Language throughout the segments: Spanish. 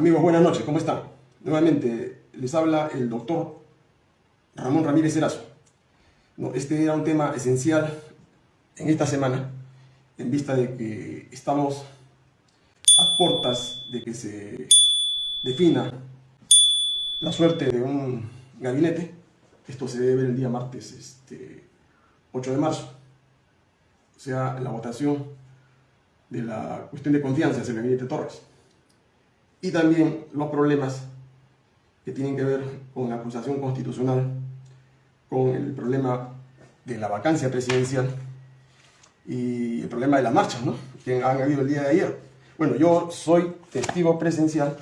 Amigos, buenas noches, ¿cómo están? Nuevamente les habla el doctor Ramón Ramírez Erazo. No, este era un tema esencial en esta semana, en vista de que estamos a portas de que se defina la suerte de un gabinete. Esto se debe el día martes este, 8 de marzo. O sea, la votación de la cuestión de confianza hacia el gabinete Torres y también los problemas que tienen que ver con la acusación constitucional, con el problema de la vacancia presidencial y el problema de las marchas ¿no? que han habido el día de ayer. Bueno, yo soy testigo presencial,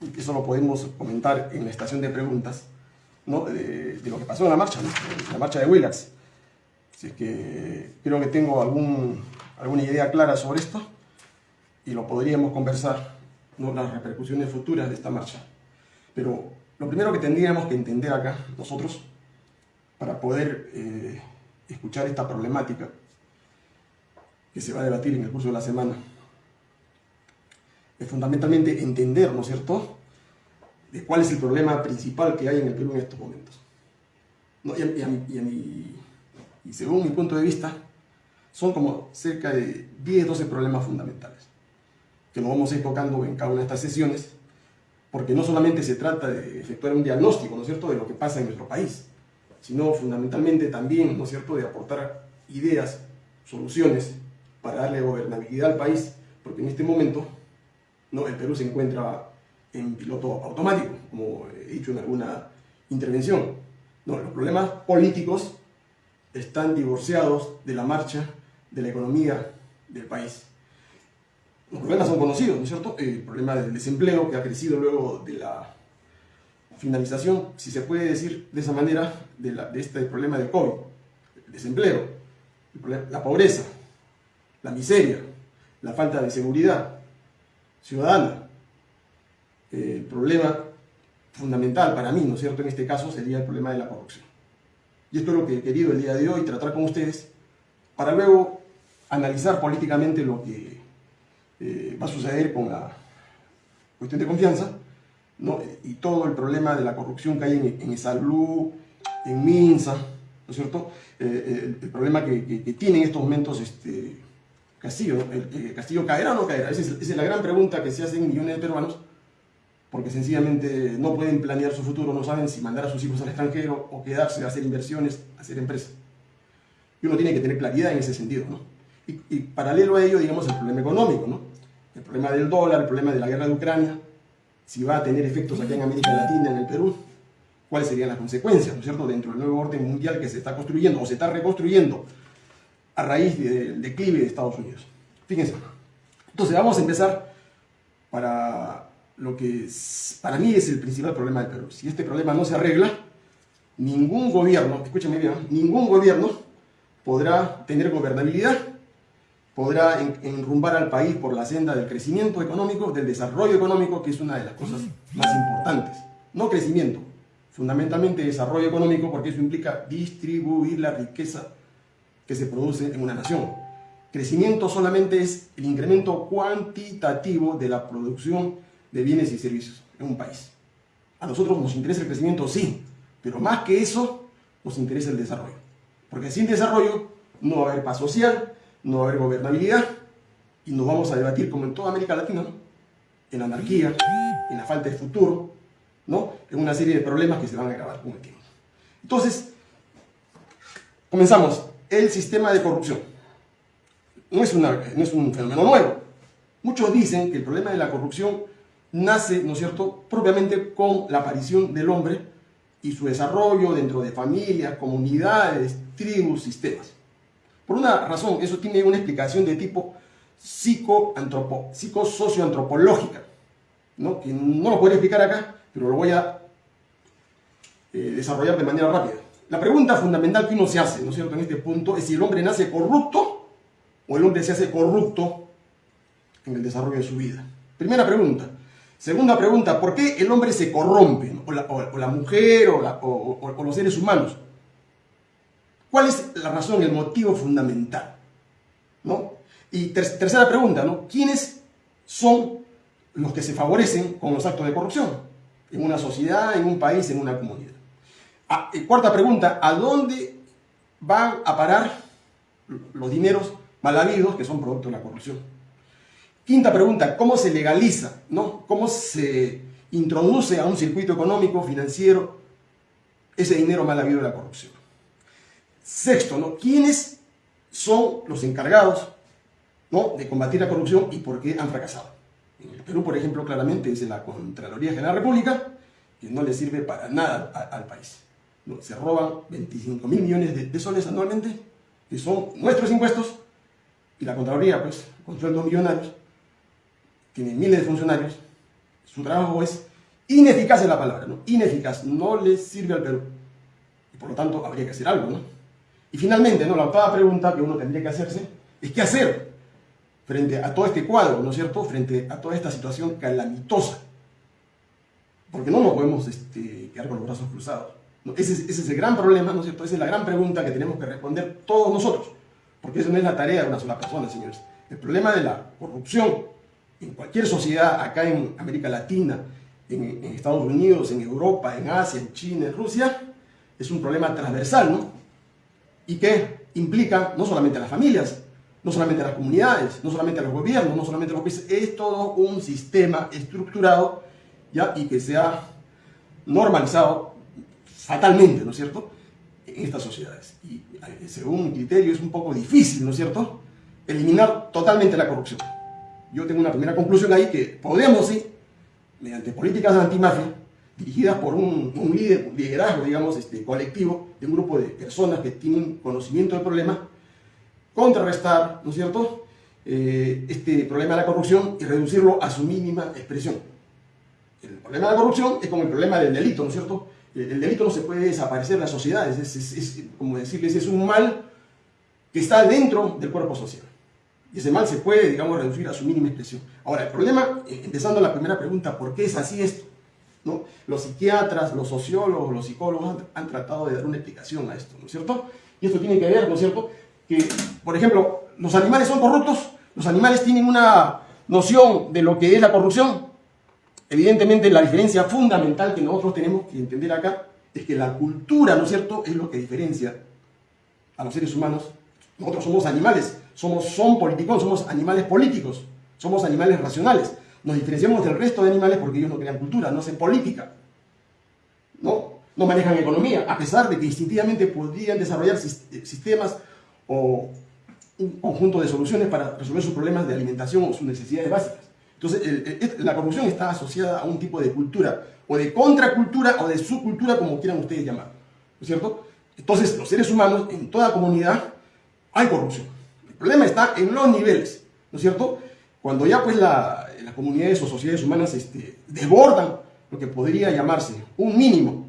y eso lo podemos comentar en la estación de preguntas, ¿no? de, lo que pasó en la marcha, la marcha de Willax. Así que creo que tengo algún, alguna idea clara sobre esto y lo podríamos conversar ¿no? las repercusiones futuras de esta marcha. Pero lo primero que tendríamos que entender acá, nosotros, para poder eh, escuchar esta problemática que se va a debatir en el curso de la semana, es fundamentalmente entender, ¿no es cierto?, de cuál es el problema principal que hay en el Perú en estos momentos. y, según mi punto de vista, son como cerca de 10, 12 problemas fundamentales que nos vamos a ir tocando en cada una de estas sesiones, porque no solamente se trata de efectuar un diagnóstico, ¿no es cierto?, de lo que pasa en nuestro país, sino fundamentalmente también, ¿no es cierto?, de aportar ideas, soluciones para darle gobernabilidad al país, porque en este momento ¿no? el Perú se encuentra en piloto automático, como he dicho en alguna intervención. No, los problemas políticos están divorciados de la marcha de la economía del país. Los problemas son conocidos, ¿no es cierto? El problema del desempleo que ha crecido luego de la finalización, si se puede decir de esa manera, de, este problema del COVID. El desempleo, la pobreza, la miseria, la falta de seguridad ciudadana. El problema fundamental para mí, ¿no es cierto?, en este caso sería el problema de la corrupción. Y esto es lo que he querido el día de hoy tratar con ustedes para luego analizar políticamente lo que eh, va a suceder con la cuestión de confianza ¿no? y todo el problema de la corrupción que hay en, en Salud, en Minsa, ¿no es cierto? Eh, el, problema que, tiene en estos momentos este, Castillo, el, Castillo caerá o no caerá, esa es, la gran pregunta que se hacen millones de peruanos porque sencillamente no pueden planear su futuro, no saben si mandar a sus hijos al extranjero o quedarse a hacer inversiones, hacer empresas. Y uno tiene que tener claridad en ese sentido, ¿no? Y, paralelo a ello, digamos, el problema económico, ¿no? El problema del dólar, el problema de la guerra de Ucrania, si va a tener efectos aquí en América Latina, en el Perú, cuáles serían las consecuencias, ¿no es cierto?, dentro del nuevo orden mundial que se está construyendo o se está reconstruyendo a raíz del declive de Estados Unidos. Fíjense. Entonces, vamos a empezar para lo que para mí es el principal problema del Perú. Si este problema no se arregla, ningún gobierno, escúchame bien, ningún gobierno podrá tener gobernabilidad podrá enrumbar al país por la senda del crecimiento económico, del desarrollo económico, que es una de las cosas más importantes. No crecimiento, fundamentalmente desarrollo económico, porque eso implica distribuir la riqueza que se produce en una nación. Crecimiento solamente es el incremento cuantitativo de la producción de bienes y servicios en un país. A nosotros nos interesa el crecimiento, sí, pero más que eso, nos interesa el desarrollo. Porque sin desarrollo no va a haber paz social, no va a haber gobernabilidad y nos vamos a debatir como en toda América Latina, en anarquía, en la falta de futuro, ¿no? en una serie de problemas que se van a agravar con el tiempo. Entonces, comenzamos. El sistema de corrupción. No es, no es un fenómeno nuevo. Muchos dicen que el problema de la corrupción nace, ¿no es cierto?, propiamente con la aparición del hombre y su desarrollo dentro de familias, comunidades, tribus, sistemas. Por una razón, eso tiene una explicación de tipo psicosocioantropológica, ¿no? que no lo puedo explicar acá, pero lo voy a eh, desarrollar de manera rápida. La pregunta fundamental que uno se hace, ¿no es en este punto es si el hombre nace corrupto o el hombre se hace corrupto en el desarrollo de su vida. Primera pregunta. Segunda pregunta, ¿por qué el hombre se corrompe? O, la, mujer o los seres humanos. ¿Cuál es la razón, el motivo fundamental? ¿No? Y tercera pregunta, ¿no? ¿Quiénes son los que se favorecen con los actos de corrupción, en una sociedad, en un país, en una comunidad. Ah, cuarta pregunta, ¿a dónde van a parar los dineros mal habidos que son producto de la corrupción? Quinta pregunta, ¿cómo se legaliza? ¿no? ¿Cómo se introduce a un circuito económico, financiero, ese dinero mal habido de la corrupción? Sexto, ¿no? ¿quiénes son los encargados ¿no? de combatir la corrupción y por qué han fracasado? En el Perú, por ejemplo, claramente es la Contraloría General de la República, que no le sirve para nada al país. Se roban 25 mil millones de, soles anualmente, que son nuestros impuestos, y la Contraloría, pues, con sueldos millonarios, tiene miles de funcionarios, su trabajo es ineficaz en la palabra, ¿no? Ineficaz, no le sirve al Perú. Y por lo tanto, habría que hacer algo, ¿no? Y finalmente, ¿no? la octava pregunta que uno tendría que hacerse es ¿qué hacer frente a todo este cuadro, ¿no es cierto? Frente a toda esta situación calamitosa. Porque no nos podemos este, quedar con los brazos cruzados. Ese, ese, es el gran problema, ¿no es cierto? Esa es la gran pregunta que tenemos que responder todos nosotros. Porque eso no es la tarea de una sola persona, señores. El problema de la corrupción en cualquier sociedad, acá en América Latina, en, en Estados Unidos, en Europa, en Asia, en China, en Rusia, es un problema transversal, ¿no? Y que implica no solamente a las familias, no solamente a las comunidades, no solamente a los gobiernos, no solamente a los países, es todo un sistema estructurado ¿ya? y que se ha normalizado fatalmente, ¿no es cierto?, en estas sociedades. Y eh, según mi criterio es un poco difícil, ¿no es cierto?, eliminar totalmente la corrupción. Yo tengo una primera conclusión ahí que podemos, sí, mediante políticas antimafia, dirigidas por un, líder, liderazgo, digamos, este, colectivo, de un grupo de personas que tienen conocimiento del problema, contrarrestar, ¿no es cierto?, eh, este problema de la corrupción y reducirlo a su mínima expresión. El problema de la corrupción es como el problema del delito, ¿no es cierto? El, delito no se puede desaparecer de las sociedades, es, como decirles, es un mal que está dentro del cuerpo social. Y ese mal se puede, digamos, reducir a su mínima expresión. Ahora, el problema, eh, empezando la primera pregunta, ¿por qué es así esto? ¿No? Los psiquiatras, los sociólogos, los psicólogos han, han, tratado de dar una explicación a esto, ¿no es cierto? Y esto tiene que ver, ¿no es cierto?, que, por ejemplo, los animales son corruptos, los animales tienen una noción de lo que es la corrupción. Evidentemente, la diferencia fundamental que nosotros tenemos que entender acá es que la cultura, ¿no es cierto?, es lo que diferencia a los seres humanos. Nosotros somos animales, somos, son políticos, somos animales políticos, somos animales racionales. Nos diferenciamos del resto de animales porque ellos no crean cultura, no hacen política, no, manejan economía, a pesar de que instintivamente podrían desarrollar sistemas o un conjunto de soluciones para resolver sus problemas de alimentación o sus necesidades básicas. Entonces, la corrupción está asociada a un tipo de cultura, o de contracultura, o de subcultura, como quieran ustedes llamar. ¿No es cierto? Entonces, los seres humanos, en toda comunidad, hay corrupción. El problema está en los niveles, ¿no es cierto? Cuando ya pues las comunidades o sociedades humanas este, desbordan lo que podría llamarse un mínimo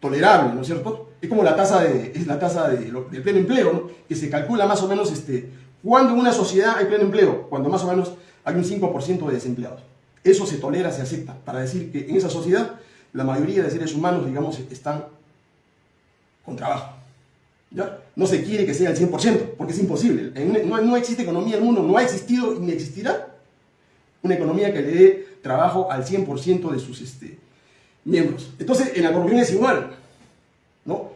tolerable, ¿no es cierto? es como la tasa de, es la tasa de, del pleno empleo, que se calcula más o menos este, cuando en una sociedad hay pleno empleo, cuando más o menos hay un 5% de desempleados. Eso se tolera, se acepta, para decir que en esa sociedad la mayoría de seres humanos, digamos, están con trabajo. ¿Ya? No se quiere que sea el 100%, porque es imposible. No, no existe economía en el mundo, no ha existido ni existirá una economía que le dé trabajo al 100% de sus este, miembros. Entonces, en la corrupción es igual. ¿no?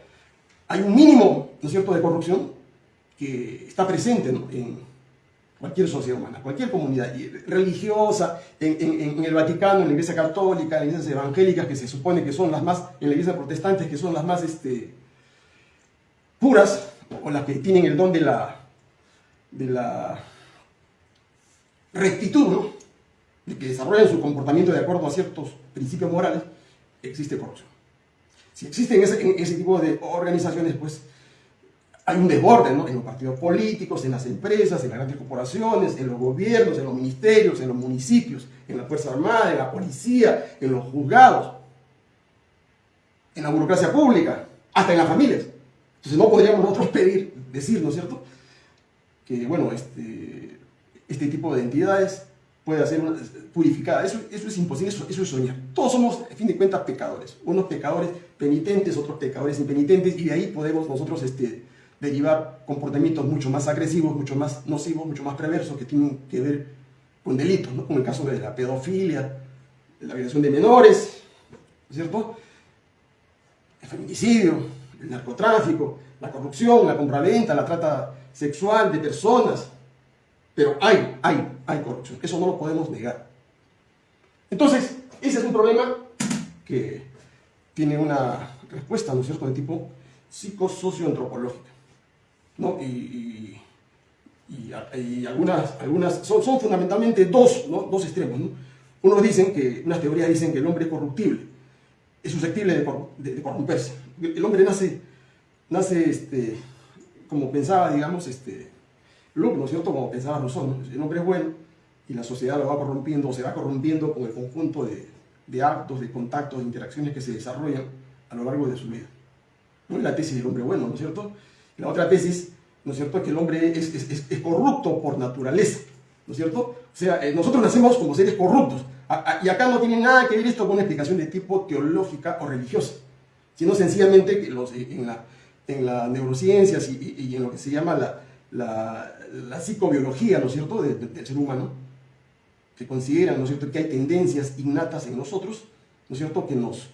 Hay un mínimo, ¿no es cierto?, de corrupción que está presente en cualquier sociedad humana, cualquier comunidad religiosa, en, el Vaticano, en la Iglesia Católica, en las iglesias evangélicas, que se supone que son las más, en la Iglesia Protestante, que son las más este, puras, o las que tienen el don de la, de la rectitud. De que desarrollan su comportamiento de acuerdo a ciertos principios morales, existe corrupción. Si existen ese, tipo de organizaciones, pues hay un desborde ¿no? en los partidos políticos, en las empresas, en las grandes corporaciones, en los gobiernos, en los ministerios, en los municipios, en la Fuerza Armada, en la policía, en los juzgados, en la burocracia pública, hasta en las familias. Entonces no podríamos nosotros pedir, decir, ¿no es cierto?, que, bueno, este, este tipo de entidades puede ser purificada. Eso, eso es imposible, eso, eso, es soñar. Todos somos, a fin de cuentas, pecadores. Unos pecadores penitentes, otros pecadores impenitentes, y de ahí podemos nosotros este, derivar comportamientos mucho más agresivos, mucho más nocivos, mucho más perversos, que tienen que ver con delitos, ¿no? como el caso de la pedofilia, de la violación de menores, ¿cierto? El feminicidio, el narcotráfico, la corrupción, la compraventa, la trata sexual de personas. Pero hay, hay, hay corrupción. Eso no lo podemos negar. Entonces, ese es un problema que tiene una respuesta, ¿no es cierto?, de tipo psicosocioantropológica. ¿no? Y, y, algunas, algunas son, son fundamentalmente dos, ¿no? dos extremos. ¿no? Unos dicen que, unas teorías dicen que el hombre es corruptible, es susceptible de, corromperse. El hombre nace, nace este, como pensaba, digamos, este, Luke, ¿no es cierto? Como pensaba Rousseau, el hombre es bueno y la sociedad lo va corrompiendo o se va corrompiendo con el conjunto de, de actos, de contactos, de interacciones que se desarrollan a lo largo de su vida. ¿No? Es la tesis del hombre bueno, ¿no es cierto? La otra tesis, ¿no es cierto?, es que el hombre es, es, es corrupto por naturaleza, ¿no es cierto? O sea, eh, nosotros nacemos como seres corruptos, y acá no tiene nada que ver esto con una explicación de tipo teológica o religiosa, sino sencillamente que los, en, la, en las neurociencias y, en lo que se llama la, la, la psicobiología, ¿no es cierto?, del ser humano, que consideran, ¿no es cierto?, que hay tendencias innatas en nosotros, ¿no es cierto?, que nos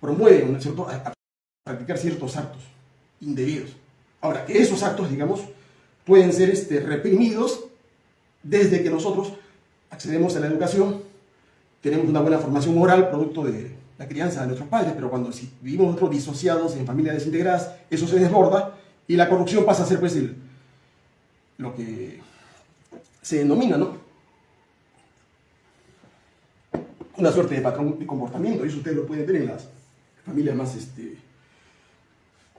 promueven, ¿no es cierto?, a, practicar ciertos actos indebidos. Ahora, que esos actos, digamos, pueden ser este, reprimidos desde que nosotros accedemos a la educación, tenemos una buena formación moral, producto de la crianza de nuestros padres, pero cuando vivimos nosotros disociados en familias desintegradas, eso se desborda y la corrupción pasa a ser pues lo que se denomina, ¿no? Una suerte de patrón de comportamiento, y eso ustedes lo pueden ver en las familias más este,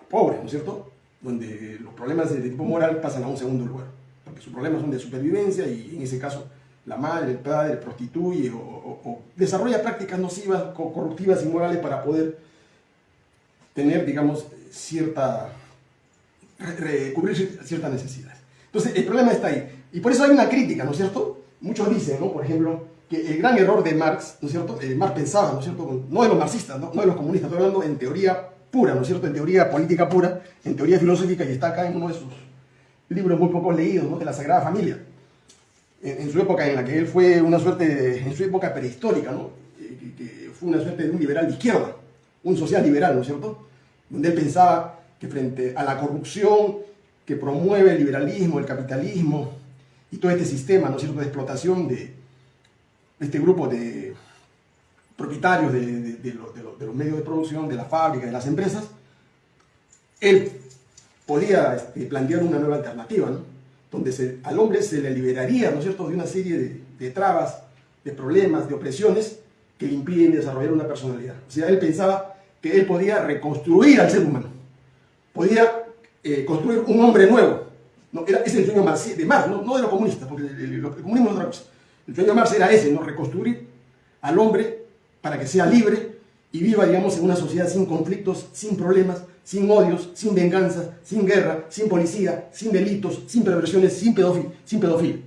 pobres, ¿no es cierto? Donde los problemas de tipo moral pasan a un segundo lugar, porque sus problemas son de supervivencia y en ese caso la madre, el padre prostituye o, desarrolla prácticas nocivas, corruptivas y morales para poder tener, digamos, cierta, cubrir ciertas necesidades. Entonces, el problema está ahí. Y por eso hay una crítica, ¿no cierto? Muchos dicen, ¿no? Por ejemplo, que el gran error de Marx, ¿no cierto? Eh, Marx pensaba, ¿no es cierto? No de los marxistas, ¿no? no de los comunistas, estoy hablando en teoría pura, ¿no es cierto? En teoría política pura, en teoría filosófica, y está acá en uno de sus libros muy pocos leídos, ¿no? De la Sagrada Familia en, su época en la que él fue una suerte, en su época prehistórica, ¿no? Que, fue una suerte de un liberal de izquierda, un social liberal, ¿no cierto? Donde él pensaba que frente a la corrupción que promueve el liberalismo, el capitalismo y todo este sistema, ¿no es cierto?, de explotación de, este grupo de propietarios de, los medios de producción, de la fábrica, de las empresas, él podía este, plantear una nueva alternativa, ¿no? donde al hombre se le liberaría, ¿no es cierto?, de una serie de, trabas, de problemas, de opresiones que le impiden desarrollar una personalidad. O sea, él pensaba que él podía reconstruir al ser humano, podía eh, construir un hombre nuevo. ¿no? Era, el sueño de Marx, no, de los comunistas, porque el, comunismo es otra cosa. El sueño de Marx era ese, ¿no? reconstruir al hombre para que sea libre y viva, digamos, en una sociedad sin conflictos, sin problemas, sin odios, sin venganza, sin guerra, sin policía, sin delitos, sin perversiones, sin pedofilia. Sin pedofilia.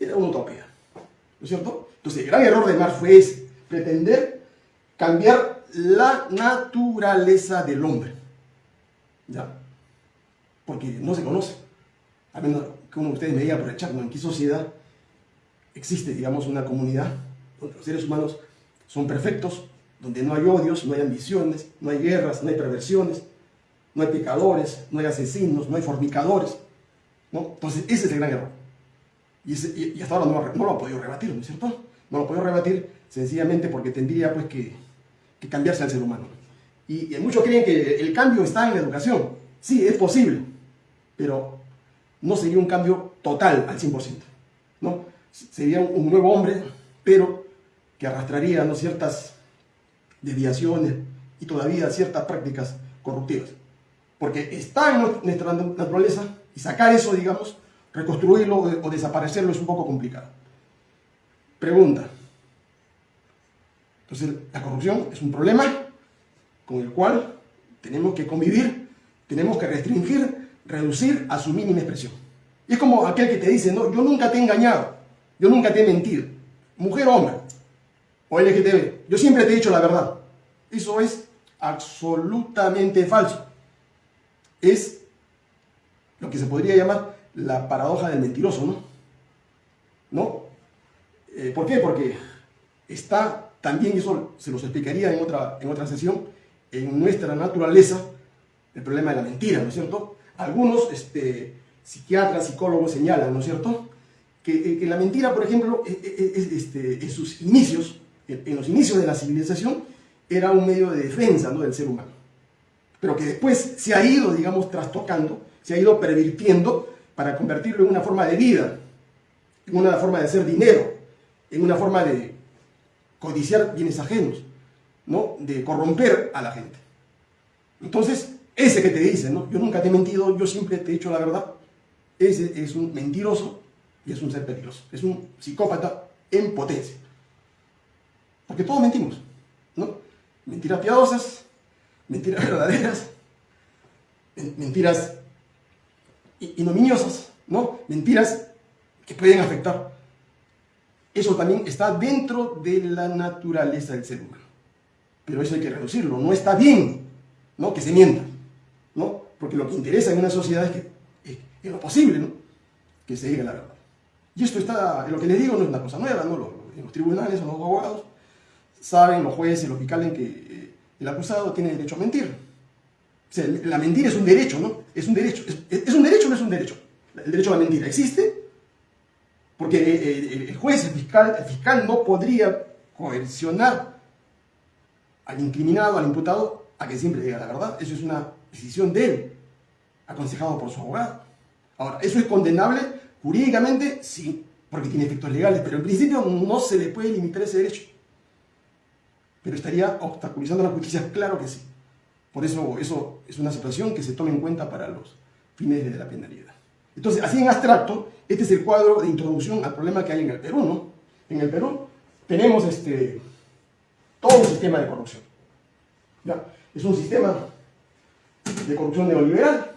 Era una utopía, ¿no es cierto? Entonces, el gran error de Marx fue ese, pretender cambiar la naturaleza del hombre. ¿Ya? Porque no se conoce. A menos que uno de ustedes me diga el chat, ¿en qué sociedad existe, digamos, una comunidad donde los seres humanos son perfectos, donde no hay odios, no hay ambiciones, no hay guerras, no hay perversiones, no hay pecadores, no hay asesinos, no hay fornicadores. ¿no? Entonces, ese es el gran error. Y, hasta ahora no, lo ha podido rebatir, ¿no es cierto? No lo ha podido rebatir sencillamente porque tendría pues, que, cambiarse al ser humano. Y, muchos creen que el cambio está en la educación. Sí, es posible, pero no sería un cambio total al 100%. ¿no? Sería un nuevo hombre, pero que arrastraría ¿no? ciertas desviaciones y todavía ciertas prácticas corruptivas. Porque está en nuestra naturaleza y sacar eso, digamos, reconstruirlo o desaparecerlo es un poco complicado. Pregunta. Entonces, la corrupción es un problema con el cual tenemos que convivir, tenemos que restringir, reducir a su mínima expresión. Y es como aquel que te dice, no, yo nunca te he engañado, yo nunca te he mentido. Mujer o hombre, o LGTB. Yo siempre te he dicho la verdad. Eso es absolutamente falso. Es lo que se podría llamar la paradoja del mentiroso, ¿no? ¿no? Eh, ¿Por qué? Porque está también, eso se los explicaría en otra, en otra sesión, en nuestra naturaleza el problema de la mentira, ¿no es cierto? Algunos este, psiquiatras, psicólogos señalan, ¿no es cierto?, que, la mentira, por ejemplo, e, e, e, este, en sus inicios, en los inicios de la civilización, era un medio de defensa ¿no? del ser humano. Pero que después se ha ido, digamos, trastocando, se ha ido pervirtiendo para convertirlo en una forma de vida, en una forma de hacer dinero, en una forma de codiciar bienes ajenos, ¿no? de corromper a la gente. Entonces, ese que te dice, ¿no? yo nunca te he mentido, yo siempre te he dicho la verdad, ese es un mentiroso y es un ser peligroso, es un psicópata en potencia. Porque todos mentimos, ¿no? Mentiras piadosas, mentiras verdaderas, mentiras ignominiosas, ¿no? Mentiras que pueden afectar. Eso también está dentro de la naturaleza del ser humano. Pero eso hay que reducirlo. No está bien ¿no? que se mienta. ¿no? Porque lo que interesa en una sociedad es que, es, lo posible, ¿no? que se diga la verdad. Y esto está, lo que les digo no es una cosa nueva, ¿no? en los tribunales, los abogados, saben los jueces, los fiscales que eh, el acusado tiene derecho a mentir. O sea, la mentira es un derecho, ¿no? Es un derecho. ¿Es, un derecho o no es un derecho? El derecho a la mentira existe porque eh, eh, el juez, el fiscal, el fiscal no podría coercionar al incriminado, al imputado, a que siempre diga la verdad. Eso es una decisión de él, aconsejado por su abogado. Ahora, ¿eso es condenable jurídicamente? Sí, porque tiene efectos legales, pero en principio no se le puede limitar ese derecho. Pero estaría obstaculizando la justicia, claro que sí. Por eso eso es una situación que se toma en cuenta para los fines de la penalidad. Entonces, así en abstracto, este es el cuadro de introducción al problema que hay en el Perú, ¿no? En el Perú tenemos este, todo un sistema de corrupción. Es un sistema de corrupción neoliberal.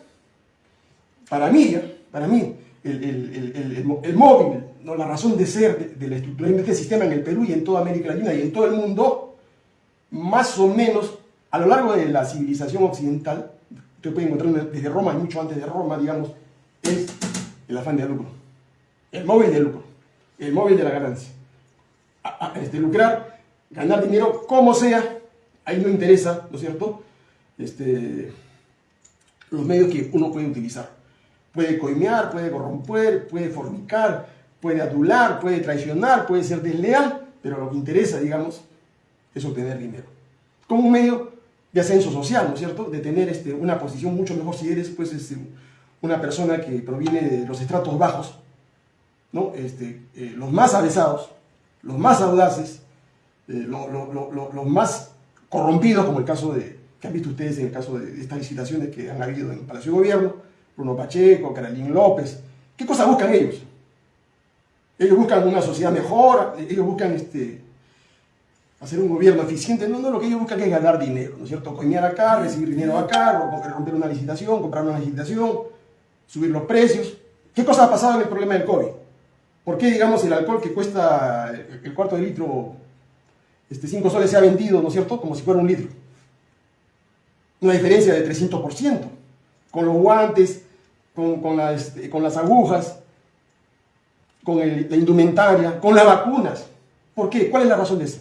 Para mí, para mí, el, móvil, ¿no? la razón de ser de, la estructura de este sistema en el Perú y en toda América Latina y en todo el mundo, más o menos a lo largo de la civilización occidental, usted puede encontrar desde Roma y mucho antes de Roma, digamos, es el afán de lucro. El móvil de lucro. El móvil de la ganancia. este, lucrar, ganar dinero, como sea, ahí no interesa, ¿no es cierto? Este, los medios que uno puede utilizar. Puede coimear, puede corromper, puede fornicar, puede adular, puede traicionar, puede ser desleal, pero lo que interesa, digamos, es obtener dinero. Como un medio de ascenso social, ¿no es cierto? De tener este, una posición mucho mejor si eres, pues, este, una persona que proviene de los estratos bajos, ¿no? Este, eh, los más avesados, los más audaces, eh, los más corrompidos, como el caso de, que han visto ustedes en el caso de estas licitaciones que han habido en el Palacio de Gobierno, Bruno Pacheco, Carolín López. ¿Qué cosa buscan ellos? Ellos buscan una sociedad mejor, ellos buscan este, hacer un gobierno eficiente. No, no, lo que ellos buscan es ganar dinero, ¿no es cierto? Coñar acá, recibir dinero acá, romper una licitación, comprar una licitación, subir los precios. ¿Qué cosa ha pasado en el problema del COVID? ¿Por qué, digamos, el alcohol que cuesta el cuarto de litro, este 5 soles, se ha vendido, ¿no es cierto?, como si fuera un litro. Una diferencia de 300%. Con los guantes, con, este, con las agujas, con la indumentaria, con las vacunas. ¿Por qué? ¿Cuál es la razón de eso?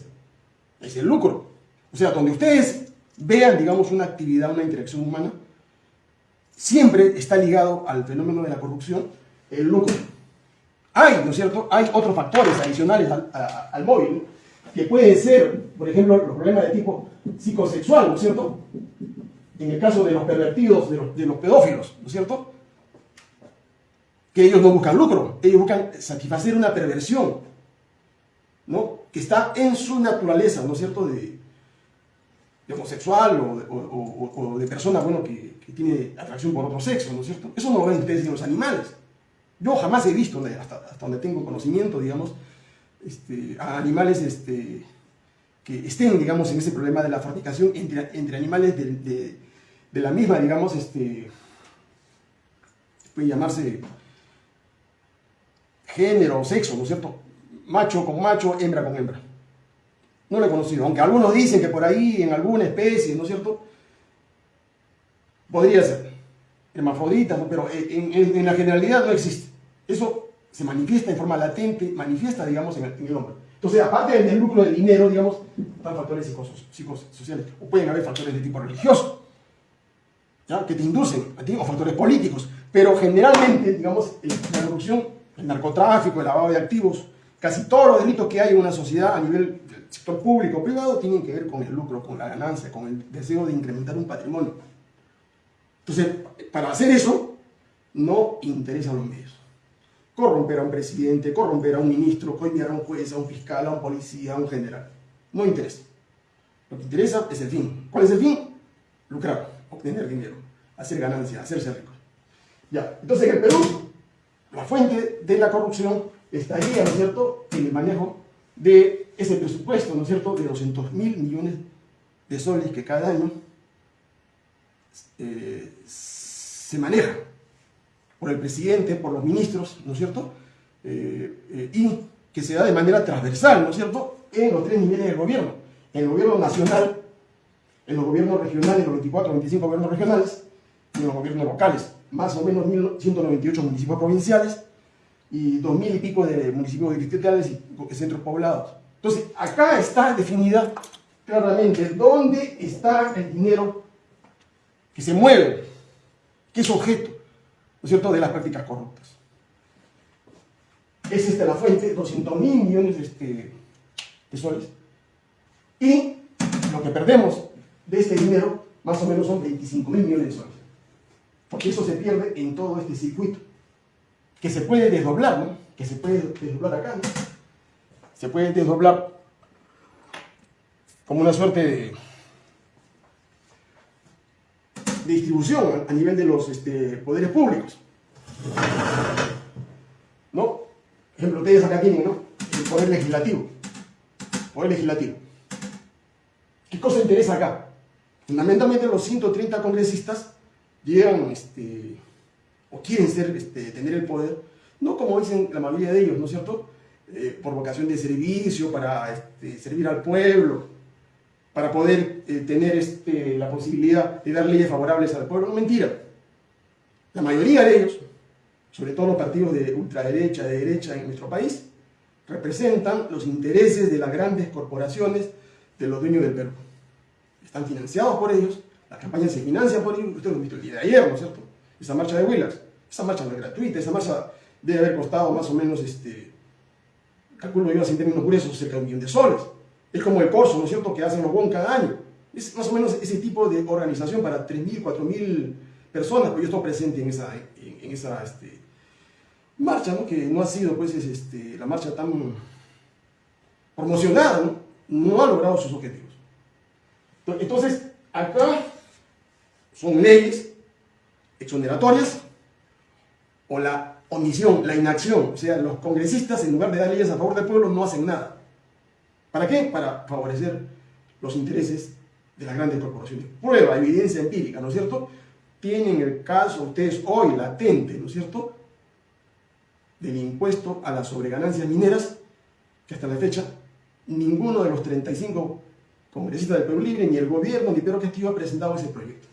Es el lucro. O sea, donde ustedes vean, digamos, una actividad, una interacción humana, siempre está ligado al fenómeno de la corrupción el lucro. Hay, ¿no es cierto? Hay otros factores adicionales al, móvil que pueden ser, por ejemplo, los problemas de tipo psicosexual, ¿no es cierto? En el caso de los pervertidos, de los, de los pedófilos, ¿no es cierto? Que ellos no buscan lucro, ellos buscan satisfacer una perversión, ¿no? Que está en su naturaleza, ¿no es cierto? De, homosexual o, de persona, bueno, que, tiene atracción por otro sexo, ¿no es cierto? Eso no lo ven ustedes en los animales. Yo jamás he visto, hasta, donde tengo conocimiento, digamos, este, a animales este, que estén, digamos, en ese problema de la fornicación entre, animales de, la misma, digamos, este, puede llamarse género o sexo, ¿no es cierto? Macho con macho, hembra con hembra. No lo he conocido, aunque algunos dicen que por ahí en alguna especie, ¿no es cierto? Podría ser hermafrodita, pero en, la generalidad no existe. Eso se manifiesta en forma latente, manifiesta, digamos, en el, hombre. Entonces, aparte del lucro del dinero, digamos, están factores psicosociales, o pueden haber factores de tipo religioso, ¿ya? que te inducen, o factores políticos, pero generalmente, digamos, la corrupción, el narcotráfico, el lavado de activos, casi todos los delitos que hay en una sociedad a nivel del sector público o privado tienen que ver con el lucro, con la ganancia, con el deseo de incrementar un patrimonio. Entonces, para hacer eso, no interesan los medios. Corromper a un presidente, corromper a un ministro, coimir a un juez, a un fiscal, a un policía, a un general. No interesa. Lo que interesa es el fin. ¿Cuál es el fin? Lucrar, obtener dinero, hacer ganancia, hacerse rico. Ya, entonces en el Perú, la fuente de la corrupción estaría, ¿no es cierto?, en el manejo de ese presupuesto, ¿no es cierto?, de 200 mil millones de soles que cada año eh, se maneja por el presidente, por los ministros, ¿no es cierto?, eh, eh, y que se da de manera transversal, ¿no es cierto?, en los tres niveles del gobierno, en el gobierno nacional, en los gobiernos regionales, los 24 25 gobiernos regionales, y en los gobiernos locales, más o menos 1.198 municipios provinciales, y dos mil y pico de municipios distritales y centros poblados. Entonces, acá está definida claramente dónde está el dinero que se mueve, que es objeto, ¿no es cierto?, de las prácticas corruptas. Es esta la fuente, 200 mil millones este, de soles. Y lo que perdemos de este dinero, más o menos son 25 mil millones de soles. Porque eso se pierde en todo este circuito que se puede desdoblar, ¿no? Que se puede desdoblar acá, ¿no? Se puede desdoblar como una suerte de, distribución a nivel de los este, poderes públicos. ¿No? ejemplo, ustedes acá tienen, ¿no? El poder legislativo. Poder legislativo. ¿Qué cosa interesa acá? Fundamentalmente los 130 congresistas llegan este, o quieren ser, este, tener el poder, no como dicen la mayoría de ellos, ¿no es cierto? Eh, por vocación de servicio, para este, servir al pueblo, para poder eh, tener este, la posibilidad de dar leyes favorables al pueblo. mentira. La mayoría de ellos, sobre todo los partidos de ultraderecha, de derecha en nuestro país, representan los intereses de las grandes corporaciones de los dueños del Perú. Están financiados por ellos, la campaña se financia por ellos, ustedes lo han visto el día de ayer, ¿no es cierto? esa marcha de Willax. Esa marcha no es gratuita, esa marcha debe haber costado más o menos, este, calculo yo así en términos curiosos, cerca de un millón de soles. Es como el corso, ¿no es cierto?, que hacen los BON cada año. Es más o menos ese tipo de organización para 3.000, 4.000 personas, pues yo estoy presente en esa, en, esa este, marcha, ¿no? que no ha sido pues, este, la marcha tan promocionada, ¿no? no ha logrado sus objetivos. Entonces, acá son leyes exoneratorias o la omisión, la inacción. O sea, los congresistas, en lugar de dar leyes a favor del pueblo, no hacen nada. ¿Para qué? Para favorecer los intereses de las grandes corporaciones. Prueba, evidencia empírica, ¿no es cierto? Tienen el caso ustedes hoy latente, ¿no es cierto? Del impuesto a las sobreganancias mineras, que hasta la fecha ninguno de los 35 congresistas del Perú Libre, ni el gobierno, ni Pedro Castillo ha presentado ese proyecto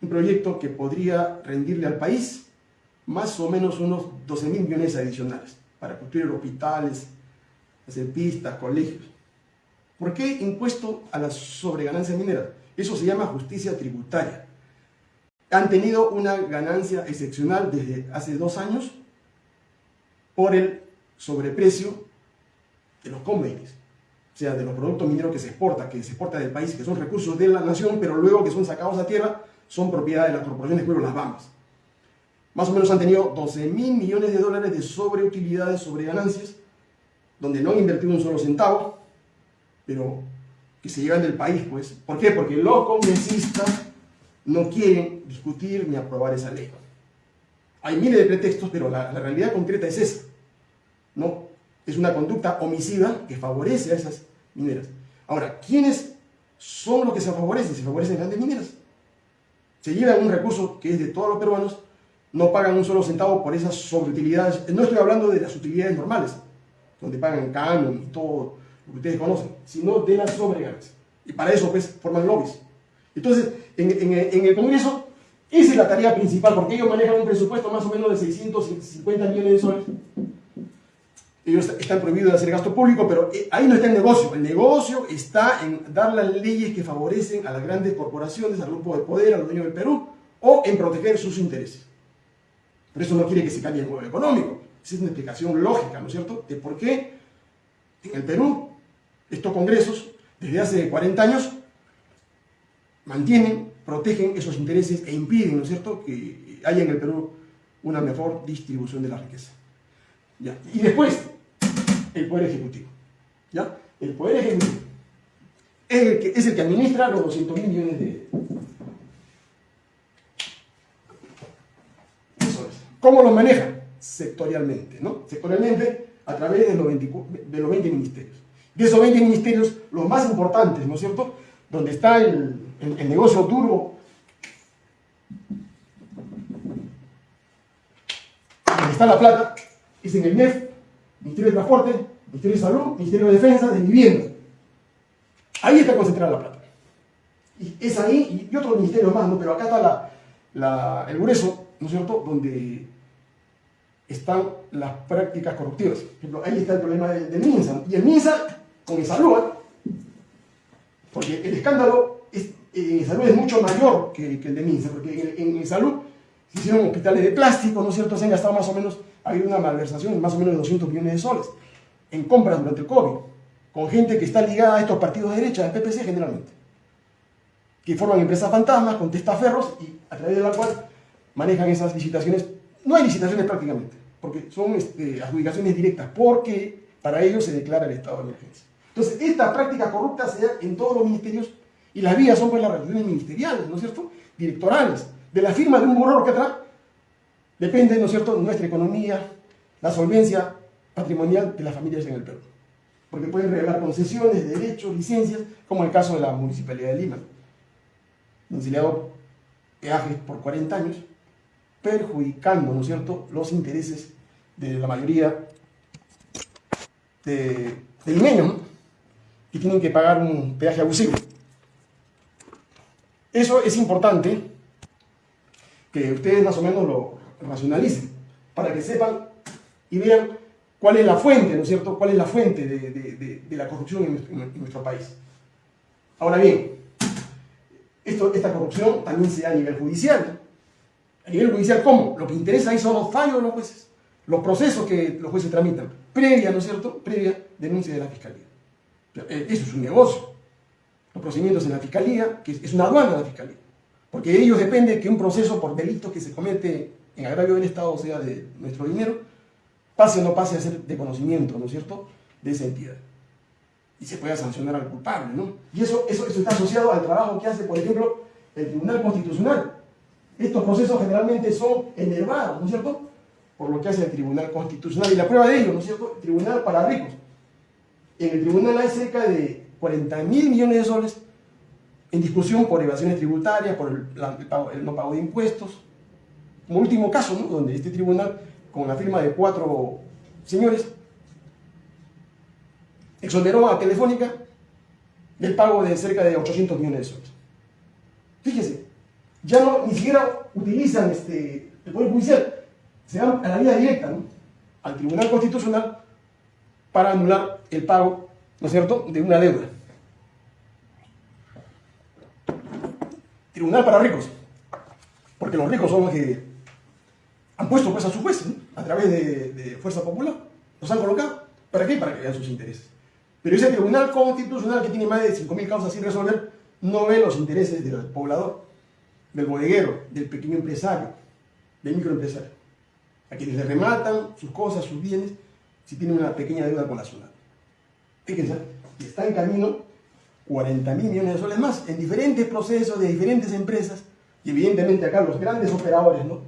un proyecto que podría rendirle al país más o menos unos 12 mil millones adicionales para construir hospitales, hacer pistas, colegios. ¿Por qué impuesto a la sobreganancia minera? Eso se llama justicia tributaria. Han tenido una ganancia excepcional desde hace dos años por el sobreprecio de los convenios, o sea, de los productos mineros que se exporta, que se exporta del país, que son recursos de la nación, pero luego que son sacados a tierra son propiedad de las corporaciones Pueblo Las Bambas. Más o menos han tenido 12 mil millones de dólares de sobreutilidades, sobre ganancias, donde no han invertido un solo centavo, pero que se llevan del país, pues. ¿Por qué? Porque los congresistas no quieren discutir ni aprobar esa ley. Hay miles de pretextos, pero la, la realidad concreta es esa. ¿no? Es una conducta homicida que favorece a esas mineras. Ahora, ¿quiénes son los que se favorecen? Se favorecen grandes mineras se llevan un recurso que es de todos los peruanos, no pagan un solo centavo por esas sobreutilidades. No estoy hablando de las utilidades normales, donde pagan canon y todo lo que ustedes conocen, sino de las sobreganancias. Y para eso, pues, forman lobbies. Entonces, en, el Congreso Esa es la tarea principal, porque ellos manejan un presupuesto más o menos de 650 millones de soles. Ellos están prohibidos de hacer gasto público, pero eh, ahí no está el negocio. El negocio está en dar las leyes que favorecen a las grandes corporaciones, al grupo de poder, a los dueños del Perú, o en proteger sus intereses. Pero eso no quiere que se cambie el modelo económico. Es una explicación lógica, ¿no es cierto?, de por qué en el Perú estos congresos, desde hace 40 años, mantienen, protegen esos intereses e impiden, ¿no es cierto?, que haya en el Perú una mejor distribución de la riqueza. ¿Ya? Y después, el Poder Ejecutivo. ¿Ya? El Poder Ejecutivo es el que, administra los 200 mil millones de... Eso es. ¿Cómo los maneja? Sectorialmente, ¿no? Sectorialmente a través de los 20, de los 20 ministerios. De esos 20 ministerios, los más importantes, ¿no es cierto?, donde está el, negocio duro, donde está la plata, es en el MEF, Ministerio de Transporte, Ministerio de Salud, Ministerio de Defensa, de Vivienda. Ahí está concentrada la plata. Y es ahí, y otros ministerios más, ¿no? Pero acá está el grueso, ¿no es cierto?, donde están las prácticas corruptivas. Por ejemplo, ahí está el problema del, MINSA. Y el MINSA, con el salud, ¿eh? porque el escándalo es, en salud es mucho mayor que, el de MINSA, porque en, en, salud se hicieron hospitales de plástico, ¿no es cierto? Se han gastado más o menos, ha habido una malversación de más o menos de 200 millones de soles en compras durante el COVID, con gente que está ligada a estos partidos de derecha, del PPC generalmente, que forman empresas fantasmas con testaferros y a través de la cual manejan esas licitaciones. No hay licitaciones prácticamente porque son este, adjudicaciones directas, porque para ellos se declara el estado de emergencia. Entonces, esta práctica corrupta se da en todos los ministerios y las vías son pues las relaciones ministeriales, ¿no es cierto? Directorales. De la firma de un burro que atrás depende, ¿no es cierto?, nuestra economía, la solvencia patrimonial de las familias en el Perú. Porque pueden regalar concesiones, derechos, licencias, como el caso de la Municipalidad de Lima, donde se le peajes por 40 años perjudicando, ¿no es cierto?, los intereses de la mayoría de, de limeños, que tienen que pagar un peaje abusivo. Eso es importante que ustedes más o menos lo racionalicen, para que sepan y vean cuál es la fuente, ¿no es cierto?, cuál es la fuente de, la corrupción en nuestro, país. Ahora bien, esta corrupción también se da a nivel judicial. A nivel judicial, ¿cómo? Lo que interesa ahí son los fallos de los jueces, los procesos que los jueces tramitan, previa, ¿no es cierto?, previa denuncia de la fiscalía. Eh, eso es un negocio. Los procedimientos en la fiscalía, que es una aduana de la fiscalía. Porque de ellos depende que un proceso por delito que se comete en agravio del Estado, o sea, de nuestro dinero, pase o no pase a ser de conocimiento, ¿no es cierto?, de esa entidad. Y se pueda sancionar al culpable, ¿no? Y eso, eso, eso está asociado al trabajo que hace, por ejemplo, el Tribunal Constitucional, estos procesos generalmente son enervados, ¿no es cierto? Por lo que hace el Tribunal Constitucional. Y la prueba de ello, ¿no es cierto? Tribunal para ricos. En el tribunal hay cerca de 40 mil millones de soles en discusión por evasiones tributarias, por el, no pago de impuestos. Como último caso, ¿no? donde este tribunal, con la firma de cuatro señores, exoneró a Telefónica del pago de cerca de 800 millones de soles. Fíjese, ya no, ni siquiera utilizan este, el Poder Judicial, se van a la vía directa, al Tribunal Constitucional para anular el pago, ¿no es cierto?, de una deuda. Tribunal para ricos, porque los ricos son los que han puesto pues a sus jueces, a través de, de Fuerza Popular, los han colocado. ¿Para qué? Para que vean sus intereses. Pero ese Tribunal Constitucional que tiene más de 5.000 causas sin resolver, no ve los intereses del poblador del bodeguero, del pequeño empresario, del microempresario, a quienes le rematan sus cosas, sus bienes, si tienen una pequeña deuda con la zona. Fíjense, está en camino 40 mil millones de soles más en diferentes procesos de diferentes empresas y evidentemente acá los grandes operadores ¿no?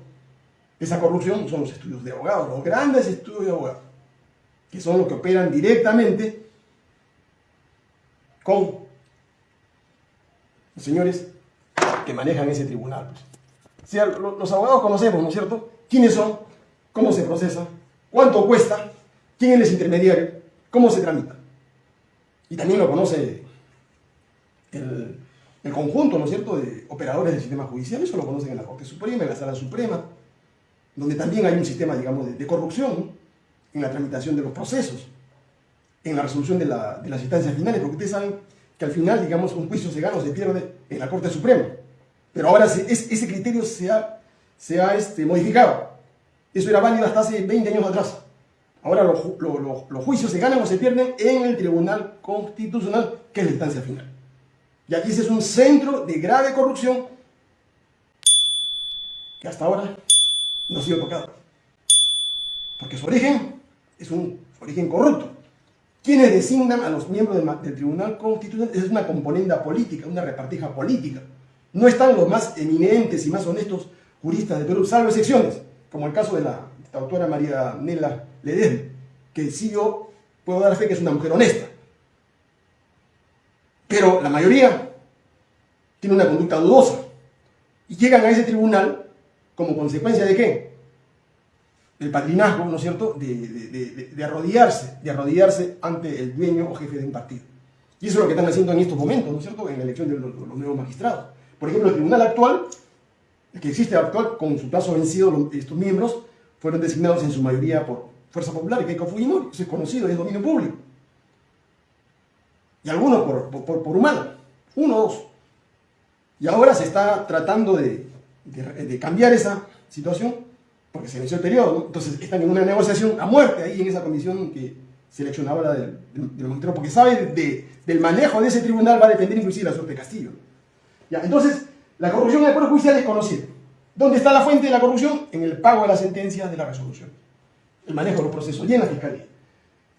esa corrupción son los estudios de abogados, los grandes estudios de abogados, que son los que operan directamente con los señores manejan ese tribunal. Pues. los abogados conocemos, ¿no es cierto? ¿Quiénes son? ¿Cómo se procesa? ¿Cuánto cuesta? ¿Quién es el intermediario? ¿Cómo se tramita? Y también lo conoce el, conjunto, ¿no es cierto?, de operadores del sistema judicial, eso lo conocen en la Corte Suprema, en la Sala Suprema, donde también hay un sistema, digamos, de, corrupción en la tramitación de los procesos, en la resolución de, las instancias finales, porque ustedes saben que al final, digamos, un juicio se gana o se pierde en la Corte Suprema. Pero ahora ese criterio se ha, se ha este, modificado. Eso era válido hasta hace 20 años atrás. Ahora los, los juicios se ganan o se pierden en el Tribunal Constitucional, que es la instancia final. Y aquí ese es un centro de grave corrupción que hasta ahora no ha sido tocado. Porque su origen es un origen corrupto. Quienes designan a los miembros del, Tribunal Constitucional es una componente política, una repartija política. No están los más eminentes y más honestos juristas de Perú, salvo excepciones, como el caso de la, autora María Nela Ledesma, que sí yo puedo dar fe que es una mujer honesta. Pero la mayoría tiene una conducta dudosa y llegan a ese tribunal como consecuencia de qué? Del padrinazgo, ¿no es cierto?, de, arrodillarse, de arrodillarse ante el dueño o jefe de un partido. Y eso es lo que están haciendo en estos momentos, ¿no es cierto?, en la elección de los, nuevos magistrados. Por ejemplo, el tribunal actual, el que existe actual, con su plazo vencido, estos miembros fueron designados en su mayoría por Fuerza Popular, Keiko Fujimori, eso es conocido, es dominio público y algunos por, por, por humano, uno dos. Y ahora se está tratando de, de, cambiar esa situación porque se inició el periodo, entonces están en una negociación a muerte ahí en esa comisión que seleccionaba la del, del, porque sabe de, del manejo de ese tribunal va a depender inclusive la suerte de Castillo. Entonces, la corrupción en el Poder Judicial es conocida. ¿Dónde está la fuente de la corrupción? En el pago de las sentencias de la resolución. El manejo de los procesos y en la fiscalía.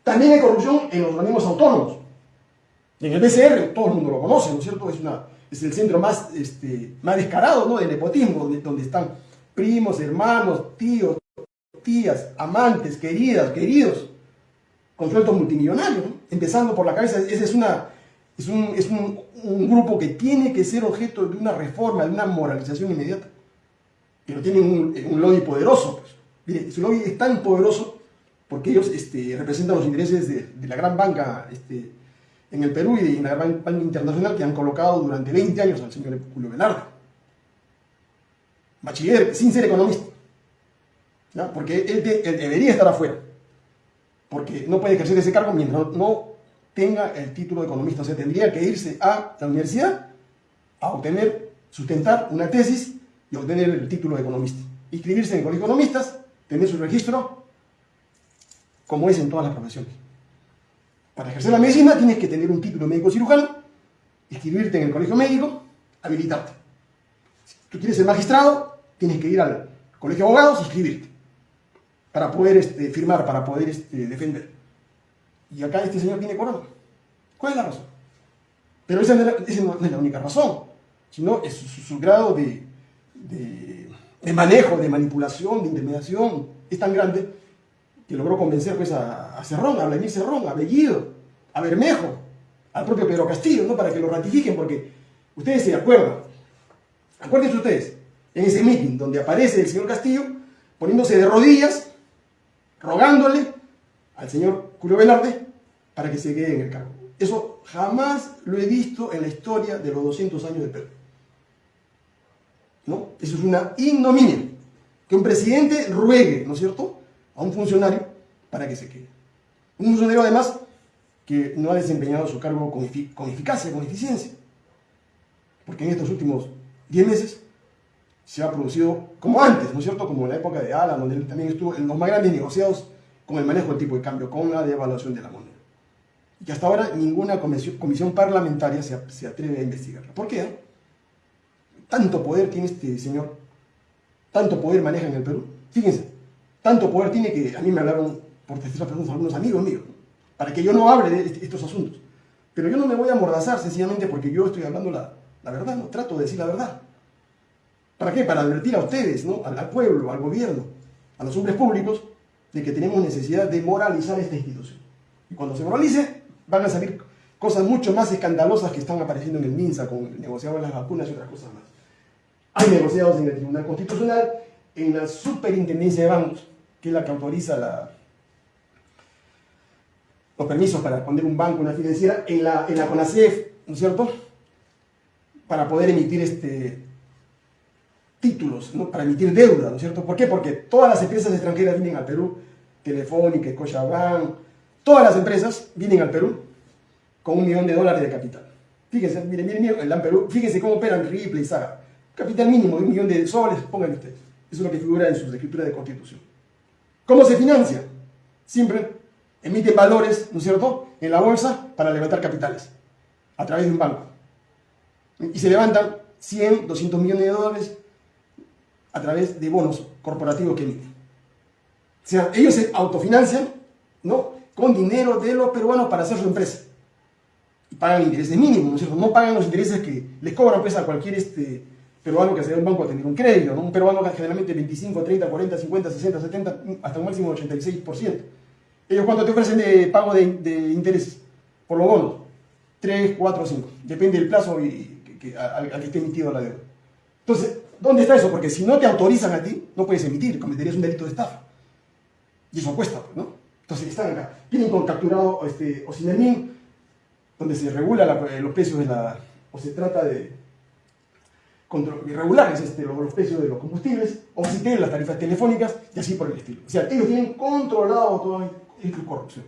También hay corrupción en los organismos autónomos. En el BCR, todo el mundo lo conoce, ¿no es cierto? Es, el centro más, este, más descarado ¿no? del nepotismo, donde, están primos, hermanos, tíos, tías, amantes, queridas, queridos, con multimillonarios, empezando por la cabeza. Ese es, una, es, un, es un, un, grupo que tiene que ser objeto de una reforma, de una moralización inmediata. Pero tienen un, lobby poderoso. Pues. Mire, su lobby es tan poderoso porque ellos este, representan los intereses de, de la gran banca este, en el Perú y en la Banca Internacional que han colocado durante 20 años al señor Julio Velarde. Bachiller, sin ser economista. Porque él, debería estar afuera. Porque no puede ejercer ese cargo mientras no tenga el título de economista. O sea, tendría que irse a la universidad a obtener, sustentar una tesis y obtener el título de economista. Inscribirse en el colegio de economistas, tener su registro, como es en todas las profesiones. Para ejercer la medicina tienes que tener un título médico cirujano, inscribirte en el colegio médico, habilitarte. Si tú quieres ser magistrado, tienes que ir al colegio de abogados e inscribirte para poder este, firmar, para poder este, defender. Y acá este señor tiene corona. ¿Cuál es la razón? Pero esa no es la, única razón, sino su, grado de, de, manejo, de manipulación, de intimidación, es tan grande que logró convencer pues, a, a Cerrón, a Vladimir Cerrón, a Bellido, a Bermejo, al propio Pedro Castillo, ¿no? para que lo ratifiquen, porque ustedes se acuerdan, acuérdense ustedes, en ese meeting donde aparece el señor Castillo poniéndose de rodillas, rogándole al señor Julio Velarde para que se quede en el cargo. Eso jamás lo he visto en la historia de los 200 años de Perú. ¿No? Eso es una ignominia. Que un presidente ruegue, ¿no es cierto?, a un funcionario para que se quede. Un funcionario además que no ha desempeñado su cargo con, eficacia, con eficiencia. Porque en estos últimos 10 meses se ha producido, como antes, ¿no es cierto? Como en la época de Alan, donde también estuvo en los más grandes negociados con el manejo del tipo de cambio, con la devaluación de la moneda. Y que hasta ahora ninguna comisión, parlamentaria se, se, atreve a investigarla. ¿Por qué? Tanto poder tiene este señor, tanto poder maneja en el Perú. Fíjense, tanto poder tiene que a mí me hablaron por terceras personas algunos amigos míos, para que yo no hable de estos asuntos. Pero yo no me voy a amordazar sencillamente porque yo estoy hablando la, la verdad, no trato de decir la verdad. ¿Para qué? Para advertir a ustedes, ¿no? al, pueblo, al gobierno, a los hombres públicos, de que tenemos necesidad de moralizar esta institución. Y cuando se moralice, van a salir cosas mucho más escandalosas que están apareciendo en el MINSA con el negociado de las vacunas y otras cosas más. Hay negociados en el Tribunal Constitucional, en la Superintendencia de Bancos, que es la que autoriza los permisos para poner un banco, una financiera, en la, en la CONACEF, ¿no es cierto? para poder emitir este, títulos, ¿no? para emitir deuda, ¿no es cierto? ¿Por qué? Porque todas las empresas extranjeras vienen al Perú, Telefónica, Scotiabank, todas las empresas vienen al Perú con un millón de dólares de capital. Fíjense, miren, miren, miren, el Perú, fíjense cómo operan Ripley y Saga. Capital mínimo de un millón de soles, pongan ustedes. Eso es lo que figura en sus escrituras de constitución. ¿Cómo se financia? Siempre emiten valores, ¿no es cierto?, en la bolsa para levantar capitales a través de un banco. Y se levantan 100, 200 millones de dólares a través de bonos corporativos que emiten. O sea, ellos se autofinancian, ¿no?, con dinero de los peruanos para hacer su empresa. Y pagan intereses mínimos, ¿no es cierto? No pagan los intereses que les cobran pues, a cualquier este, peruano que se dé un banco a tener un crédito, ¿no? Un peruano que generalmente 25, 30, 40, 50, 60, 70, hasta un máximo de 86%. ¿Ellos cuánto te ofrecen de pago de, intereses por los bonos? 3, 4, 5. Depende del plazo y, que, al, que esté emitido la deuda. Entonces, ¿dónde está eso? Porque si no te autorizan a ti, no puedes emitir, cometerías un delito de estafa. Y eso cuesta, ¿no? Entonces están acá. Tienen con capturado este, Ocinermin, donde se regula los precios de la... o se trata de irregulares este, los, precios de los combustibles, o si tienen las tarifas telefónicas y así por el estilo. O sea, ellos tienen controlado toda esta corrupción.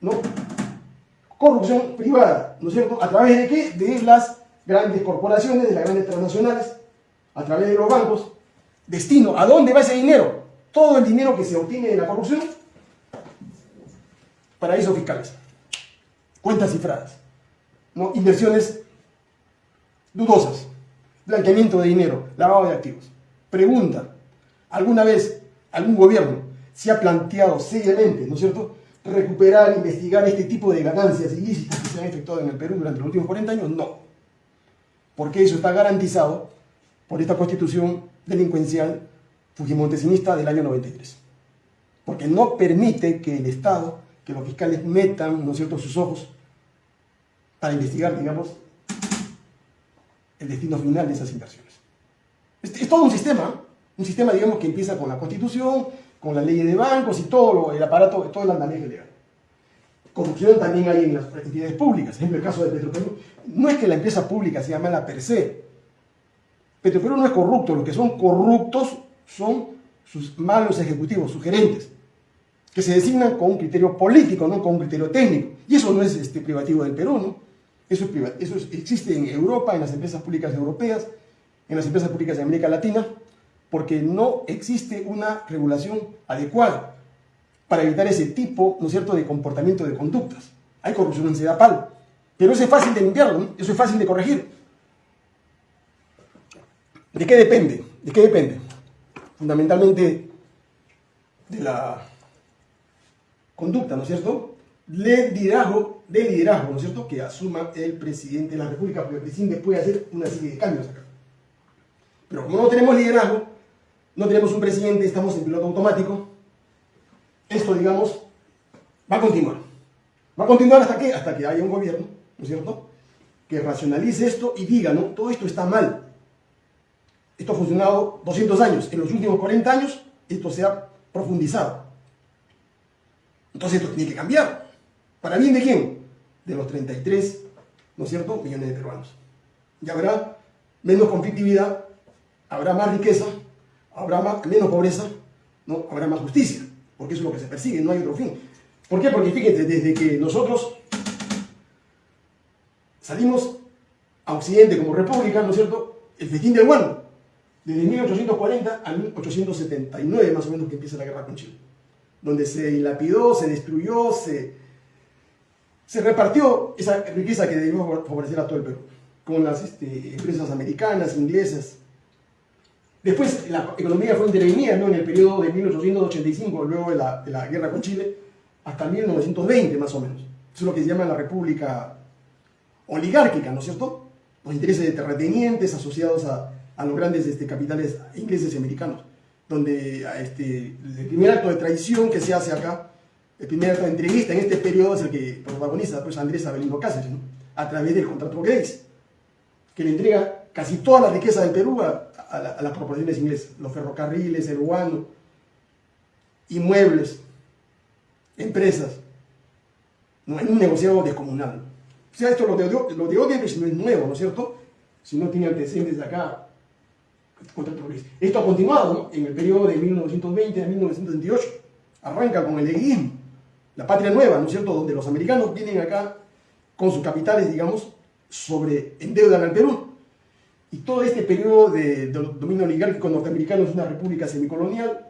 ¿No? Corrupción privada, ¿no es cierto? ¿A través de qué? De las grandes corporaciones, de las grandes transnacionales, a través de los bancos. Destino, ¿a dónde va ese dinero? Todo el dinero que se obtiene de la corrupción, paraísos fiscales, cuentas cifradas, ¿no? inversiones dudosas, blanqueamiento de dinero, lavado de activos. Pregunta, ¿alguna vez algún gobierno se ha planteado seriamente, ¿no es cierto?, recuperar, investigar este tipo de ganancias ilícitas que se han efectuado en el Perú durante los últimos 40 años? No. Porque eso está garantizado por esta constitución delincuencial fujimontesinista del año 93. Porque no permite que el Estado, que los fiscales metan, ¿no es cierto?, sus ojos para investigar, digamos, el destino final de esas inversiones. Es, todo un sistema, un sistema, digamos, que empieza con la Constitución, con la ley de bancos y todo el aparato, todo el andamiaje legal. Corrupción también hay en las entidades públicas, ejemplo el caso de Petroperú. No es que la empresa pública sea mala per se. Petroperú no es corrupto, los que son corruptos son sus malos ejecutivos, sus gerentes, que se designan con un criterio político, no con un criterio técnico. Y eso no es este, privativo del Perú, ¿no? Eso, eso existe en Europa, en las empresas públicas europeas, en las empresas públicas de América Latina, porque no existe una regulación adecuada para evitar ese tipo, ¿no es cierto?, de comportamiento de conductas. Hay corrupción en CEDAPAL, pero eso es fácil de limpiarlo, eso es fácil de corregir. ¿De qué depende? ¿De qué depende? Fundamentalmente de la conducta, ¿no es cierto? de liderazgo, de liderazgo, ¿no es cierto?, que asuma el presidente de la República, porque el presidente puede hacer una serie de cambios acá. Pero como no tenemos liderazgo, no tenemos un presidente, estamos en piloto automático, esto, digamos, va a continuar. Va a continuar hasta que, hasta que haya un gobierno, ¿no es cierto?, que racionalice esto y diga, ¿no?, todo esto está mal. Esto ha funcionado 200 años. En los últimos 40 años, esto se ha profundizado. Entonces esto tiene que cambiar. ¿Para bien de quién? De los 33, ¿no es cierto?, millones de peruanos. Y habrá menos conflictividad, habrá más riqueza, habrá menos pobreza, ¿no? habrá más justicia, porque eso es lo que se persigue, no hay otro fin. ¿Por qué? Porque fíjate, desde que nosotros salimos a Occidente como república, ¿no es cierto?, el festín del guano, desde 1840 a 1879 más o menos que empieza la guerra con Chile, donde se dilapidó, se destruyó, se se repartió esa riqueza que debió favorecer a todo el Perú, con las este, empresas americanas, inglesas. Después la economía fue intervenida ¿no? en el periodo de 1885, luego de la, de la, guerra con Chile, hasta 1920 más o menos. Eso es lo que se llama la república oligárquica, ¿no es cierto? Los intereses de terratenientes asociados a, a los grandes este, capitales ingleses y americanos, donde este, el primer acto de traición que se hace acá el primer acto de entrevista en este periodo es el que protagoniza pues, Andrés Abelino Cáceres, a través del contrato Grace, que le entrega casi toda la riqueza del Perú a, las corporaciones inglesas, los ferrocarriles, el guano, inmuebles, empresas, ¿no? en un negociado descomunal. O sea, esto lo de, lo de Odebrecht no es nuevo, ¿no es cierto? Si no tiene antecedentes de acá, esto ha continuado en el periodo de 1920 a 1928. Arranca con el leguismo, la patria nueva, ¿no es cierto? Donde los americanos vienen acá con sus capitales, digamos, sobre endeudan al Perú. Y todo este periodo de, dominio oligárquico norteamericano es una república semicolonial,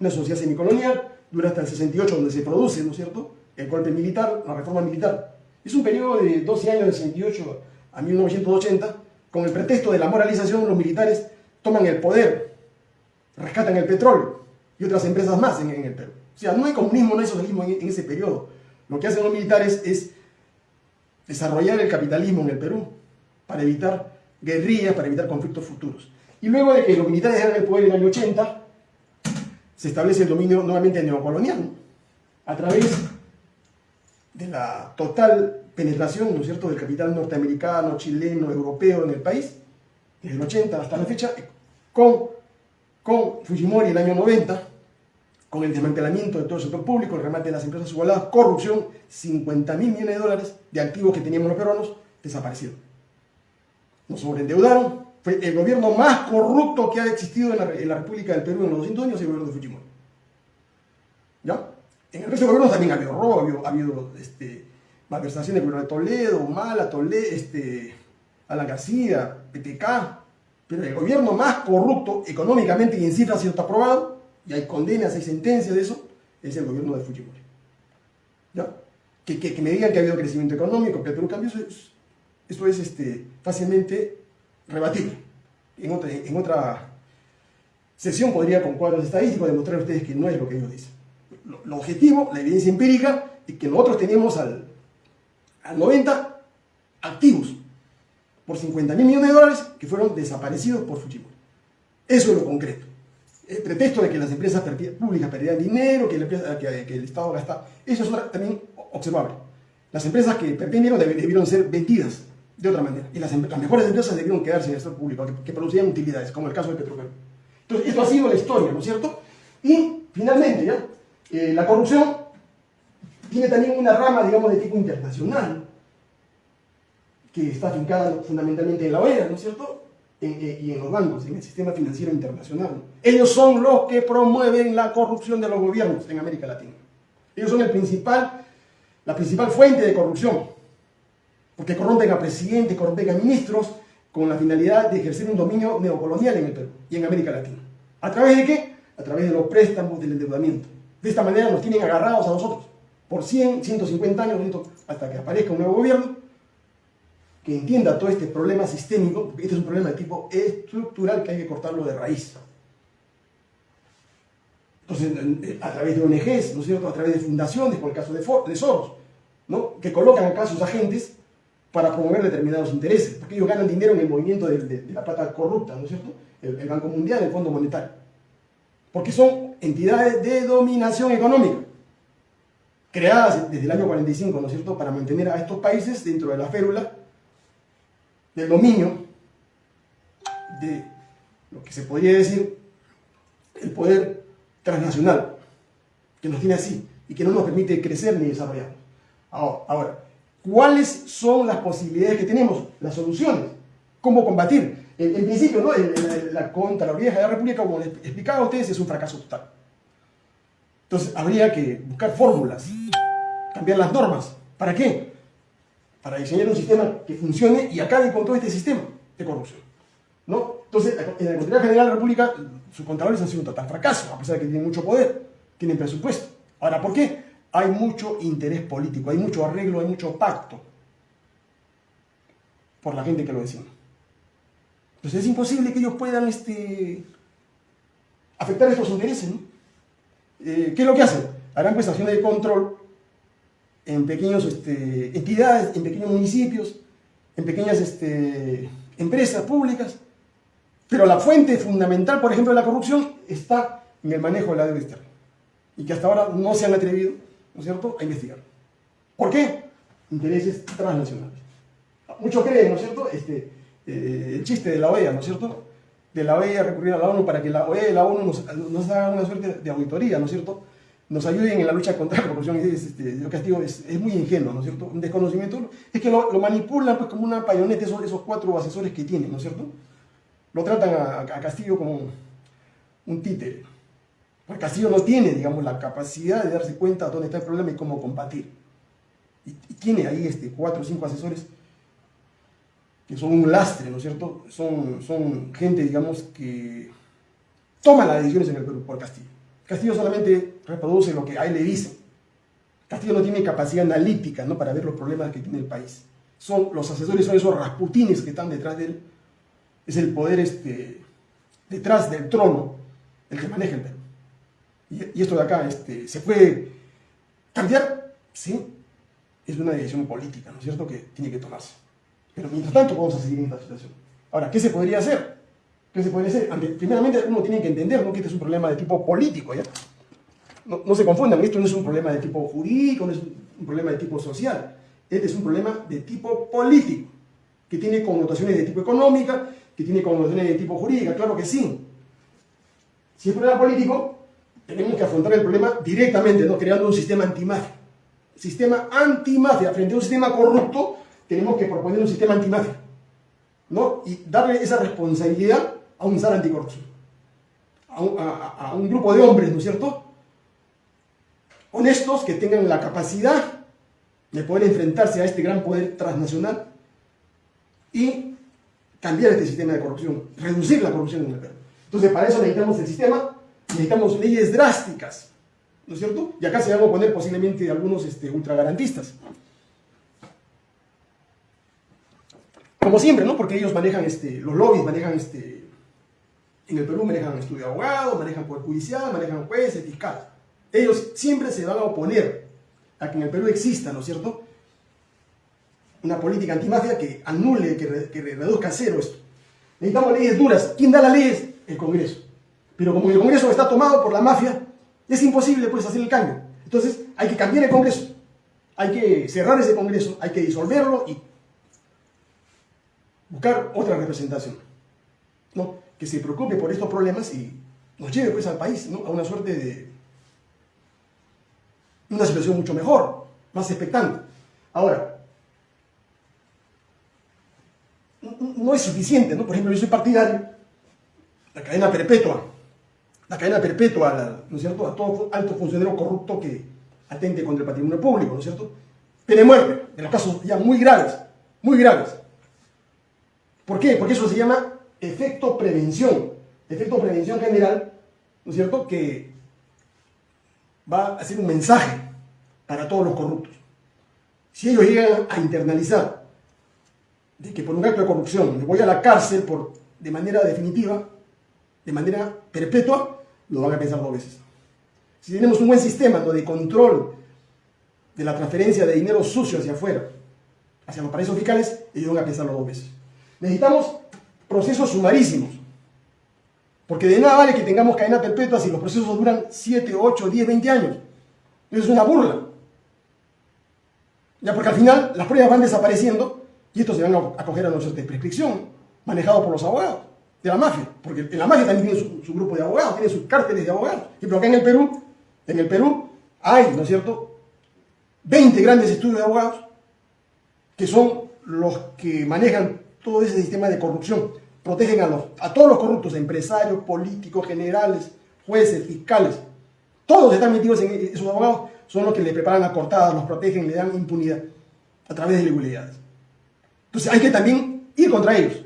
una sociedad semicolonial, dura hasta el 68 donde se produce, ¿no es cierto?, el golpe militar, la reforma militar. Es un periodo de 12 años, de 68 a 1980, con el pretexto de la moralización, los militares toman el poder, rescatan el petróleo y otras empresas más en, el Perú. O sea, no hay comunismo, no hay socialismo en, ese periodo. Lo que hacen los militares es desarrollar el capitalismo en el Perú para evitar guerrillas, para evitar conflictos futuros. Y luego de que los militares dejan el poder en el año 80, se establece el dominio nuevamente neocolonial, a través de la total penetración, ¿no es cierto?, del capital norteamericano, chileno, europeo en el país, desde el 80 hasta la fecha, con, con Fujimori el año 90, con el desmantelamiento de todo el sector público, el remate de las empresas subvaladas, corrupción, 50 mil millones de dólares de activos que teníamos los peruanos desaparecieron. Nos sobreendeudaron, fue el gobierno más corrupto que ha existido en la, República del Perú en los 200 años, el gobierno de Fujimori. ¿Ya? En el resto de gobiernos también ha habido robo, ha habido, este, malversaciones del gobierno de Toledo, Mala, Toledo, este, Alan García, PTK, pero el gobierno más corrupto económicamente y en cifras sido está aprobado y hay condenas, hay sentencias de eso, es el gobierno de Fujimori. Que, que, me digan que ha habido crecimiento económico, que el Perú cambió, eso es, eso es este, fácilmente rebatible. En otra, en otra sesión podría con cuadros estadísticos demostrar a ustedes que no es lo que ellos dicen. Lo, objetivo, la evidencia empírica, es que nosotros teníamos al, al 90 activos por 50 mil millones de dólares que fueron desaparecidos por Fujimori. Eso es lo concreto el pretexto de que las empresas públicas perdían dinero, que, el Estado gasta, eso es también observable. Las empresas que perdieron debieron ser vendidas de otra manera. Y las, em-, mejores empresas debieron quedarse en el sector público, que, producían utilidades, como el caso de Petroperú. Entonces, esto ha sido la historia, ¿no es cierto? Y, finalmente, ¿ya? Eh, la corrupción tiene también una rama, digamos, de tipo internacional, que está afincada fundamentalmente en la OEA, ¿no es cierto? Eh, y en los bancos, en el sistema financiero internacional. Ellos son los que promueven la corrupción de los gobiernos en América Latina. Ellos son el principal, la principal fuente de corrupción, porque corrompen a presidentes, corrompen a ministros con la finalidad de ejercer un dominio neocolonial en el Perú y en América Latina. ¿A través de qué? A través de los préstamos, del endeudamiento. De esta manera nos tienen agarrados a nosotros por 100, 150 años, hasta que aparezca un nuevo gobierno que entienda todo este problema sistémico, porque este es un problema de tipo estructural que hay que cortarlo de raíz. Entonces, a través de ONGs, ¿no es cierto? A través de fundaciones, por el caso de, de Soros, ¿no? Que colocan acá sus agentes para promover determinados intereses, porque ellos ganan dinero en el movimiento de, la plata corrupta, ¿no es cierto? El, Banco Mundial, el Fondo Monetario. Porque son entidades de dominación económica, creadas desde el año 45, ¿no es cierto?, para mantener a estos países dentro de la férula del dominio de lo que se podría decir el poder transnacional, que nos tiene así y que no nos permite crecer ni desarrollarnos. Ahora, ¿cuáles son las posibilidades que tenemos? Las soluciones. ¿Cómo combatir? En, principio, ¿no? la Contraloría de la República, como les explicaba a ustedes, es un fracaso total. Entonces, habría que buscar fórmulas, cambiar las normas. ¿Para qué? Para diseñar un sistema que funcione y acabe con todo este sistema de corrupción. ¿no? Entonces, en la Contraloría General de la República, sus contadores han sido un total fracaso, a pesar de que tienen mucho poder, tienen presupuesto. Ahora, ¿por qué? Hay mucho interés político, hay mucho arreglo, hay mucho pacto por la gente que lo decimos. Entonces es imposible que ellos puedan este, afectar estos intereses. ¿no? Eh, ¿Qué es lo que hacen? Harán prestaciones de control en pequeñas este, entidades, en pequeños municipios, en pequeñas este, empresas públicas, pero la fuente fundamental, por ejemplo, de la corrupción está en el manejo de la deuda externa y que hasta ahora no se han atrevido, ¿no es cierto?, a investigar. ¿Por qué? Intereses transnacionales. Muchos creen, ¿no es cierto?, este, eh, el chiste de la OEA, ¿no es cierto?, de la OEA recurrir a la ONU para que la OEA y la ONU nos, nos hagan una suerte de auditoría, ¿no es cierto?, nos ayuden en la lucha contra la corrupción. Es, este, yo castigo es, es, muy ingenuo, ¿no es cierto? Un desconocimiento. Es que lo, manipulan pues, como una payoneta esos, esos cuatro asesores que tienen, ¿no es cierto? Lo tratan a, a Castillo como un títere. Porque Castillo no tiene, digamos, la capacidad de darse cuenta de dónde está el problema y cómo combatir. Y, y tiene ahí este, cuatro o cinco asesores que son un lastre, ¿no es cierto? Son, son gente, digamos, que toma las decisiones en el Perú por Castillo. Castillo solamente reproduce lo que a él le dicen. Castillo no tiene capacidad analítica ¿no? para ver los problemas que tiene el país. Son, los asesores son esos rasputines que están detrás de él. Es el poder este, detrás del trono el que maneja el Perú. Y, y esto de acá, este, ¿se puede cambiar? Sí, es una decisión política, ¿no es cierto?, que tiene que tomarse. Pero mientras tanto vamos a seguir en esta situación. Ahora, ¿qué se podría hacer? ¿Qué se podría hacer? Primeramente uno tiene que entender ¿no? que este es un problema de tipo político, ¿ya? No, se confundan, esto no es un problema de tipo jurídico, no es un problema de tipo social. Este es un problema de tipo político, que tiene connotaciones de tipo económica, que tiene connotaciones de tipo jurídica, claro que sí. Si es problema político, tenemos que afrontar el problema directamente, ¿no? creando un sistema antimafia. Sistema antimafia frente a un sistema corrupto tenemos que proponer un sistema antimafia, ¿no? Y darle esa responsabilidad a un SAR anticorrupción, a un, a un grupo de hombres, ¿no es cierto? Honestos que tengan la capacidad de poder enfrentarse a este gran poder transnacional y cambiar este sistema de corrupción, reducir la corrupción en el Perú. Entonces, para eso necesitamos el sistema, necesitamos leyes drásticas, ¿no es cierto? Y acá se van a poner posiblemente algunos este, ultragarantistas. como siempre, ¿no? Porque ellos manejan, este, los lobbies manejan, este, en el Perú manejan estudio de abogado, manejan poder judicial, manejan jueces, fiscal. Ellos siempre se van a oponer a que en el Perú exista, ¿no es cierto? Una política antimafia que anule, que, reduzca a cero esto. Necesitamos leyes duras. ¿Quién da las leyes? El Congreso. Pero como el Congreso está tomado por la mafia, es imposible pues hacer el cambio. Entonces hay que cambiar el Congreso. Hay que cerrar ese Congreso, hay que disolverlo y buscar otra representación, ¿no? que se preocupe por estos problemas y nos lleve pues al país ¿no? a una suerte de una situación mucho mejor, más expectante. Ahora, no es suficiente, ¿no? Por ejemplo, yo soy partidario, la cadena perpetua, la cadena perpetua, ¿no es cierto?, a todo alto funcionario corrupto que atente contra el patrimonio público, ¿no es cierto? Pena muerte, en los casos ya muy graves, muy graves. ¿Por qué? Porque eso se llama efecto prevención. Efecto prevención general, ¿no es cierto? Que va a ser un mensaje para todos los corruptos. Si ellos llegan a internalizar de que por un acto de corrupción me voy a la cárcel por, de manera definitiva, de manera perpetua, lo van a pensar dos veces. Si tenemos un buen sistema de control de la transferencia de dinero sucio hacia afuera, hacia los paraísos fiscales, ellos van a pensarlo dos veces. Necesitamos procesos sumarísimos. Porque de nada vale que tengamos cadena perpetua si los procesos duran 7, 8, 10, 20 años. Eso es una burla. Ya porque al final las pruebas van desapareciendo y estos se van a coger a nosotros de prescripción, manejado por los abogados de la mafia. Porque en la mafia también tiene su, grupo de abogados, tiene sus cárteles de abogados. Pero acá en el Perú, en el Perú hay, ¿no es cierto?, 20 grandes estudios de abogados que son los que manejan todo ese sistema de corrupción. Protegen a, los, a todos los corruptos, empresarios, políticos, generales, jueces, fiscales. Todos están metidos en esos abogados, son los que le preparan las cortadas, los protegen, le dan impunidad a través de legalidades. Entonces hay que también ir contra ellos.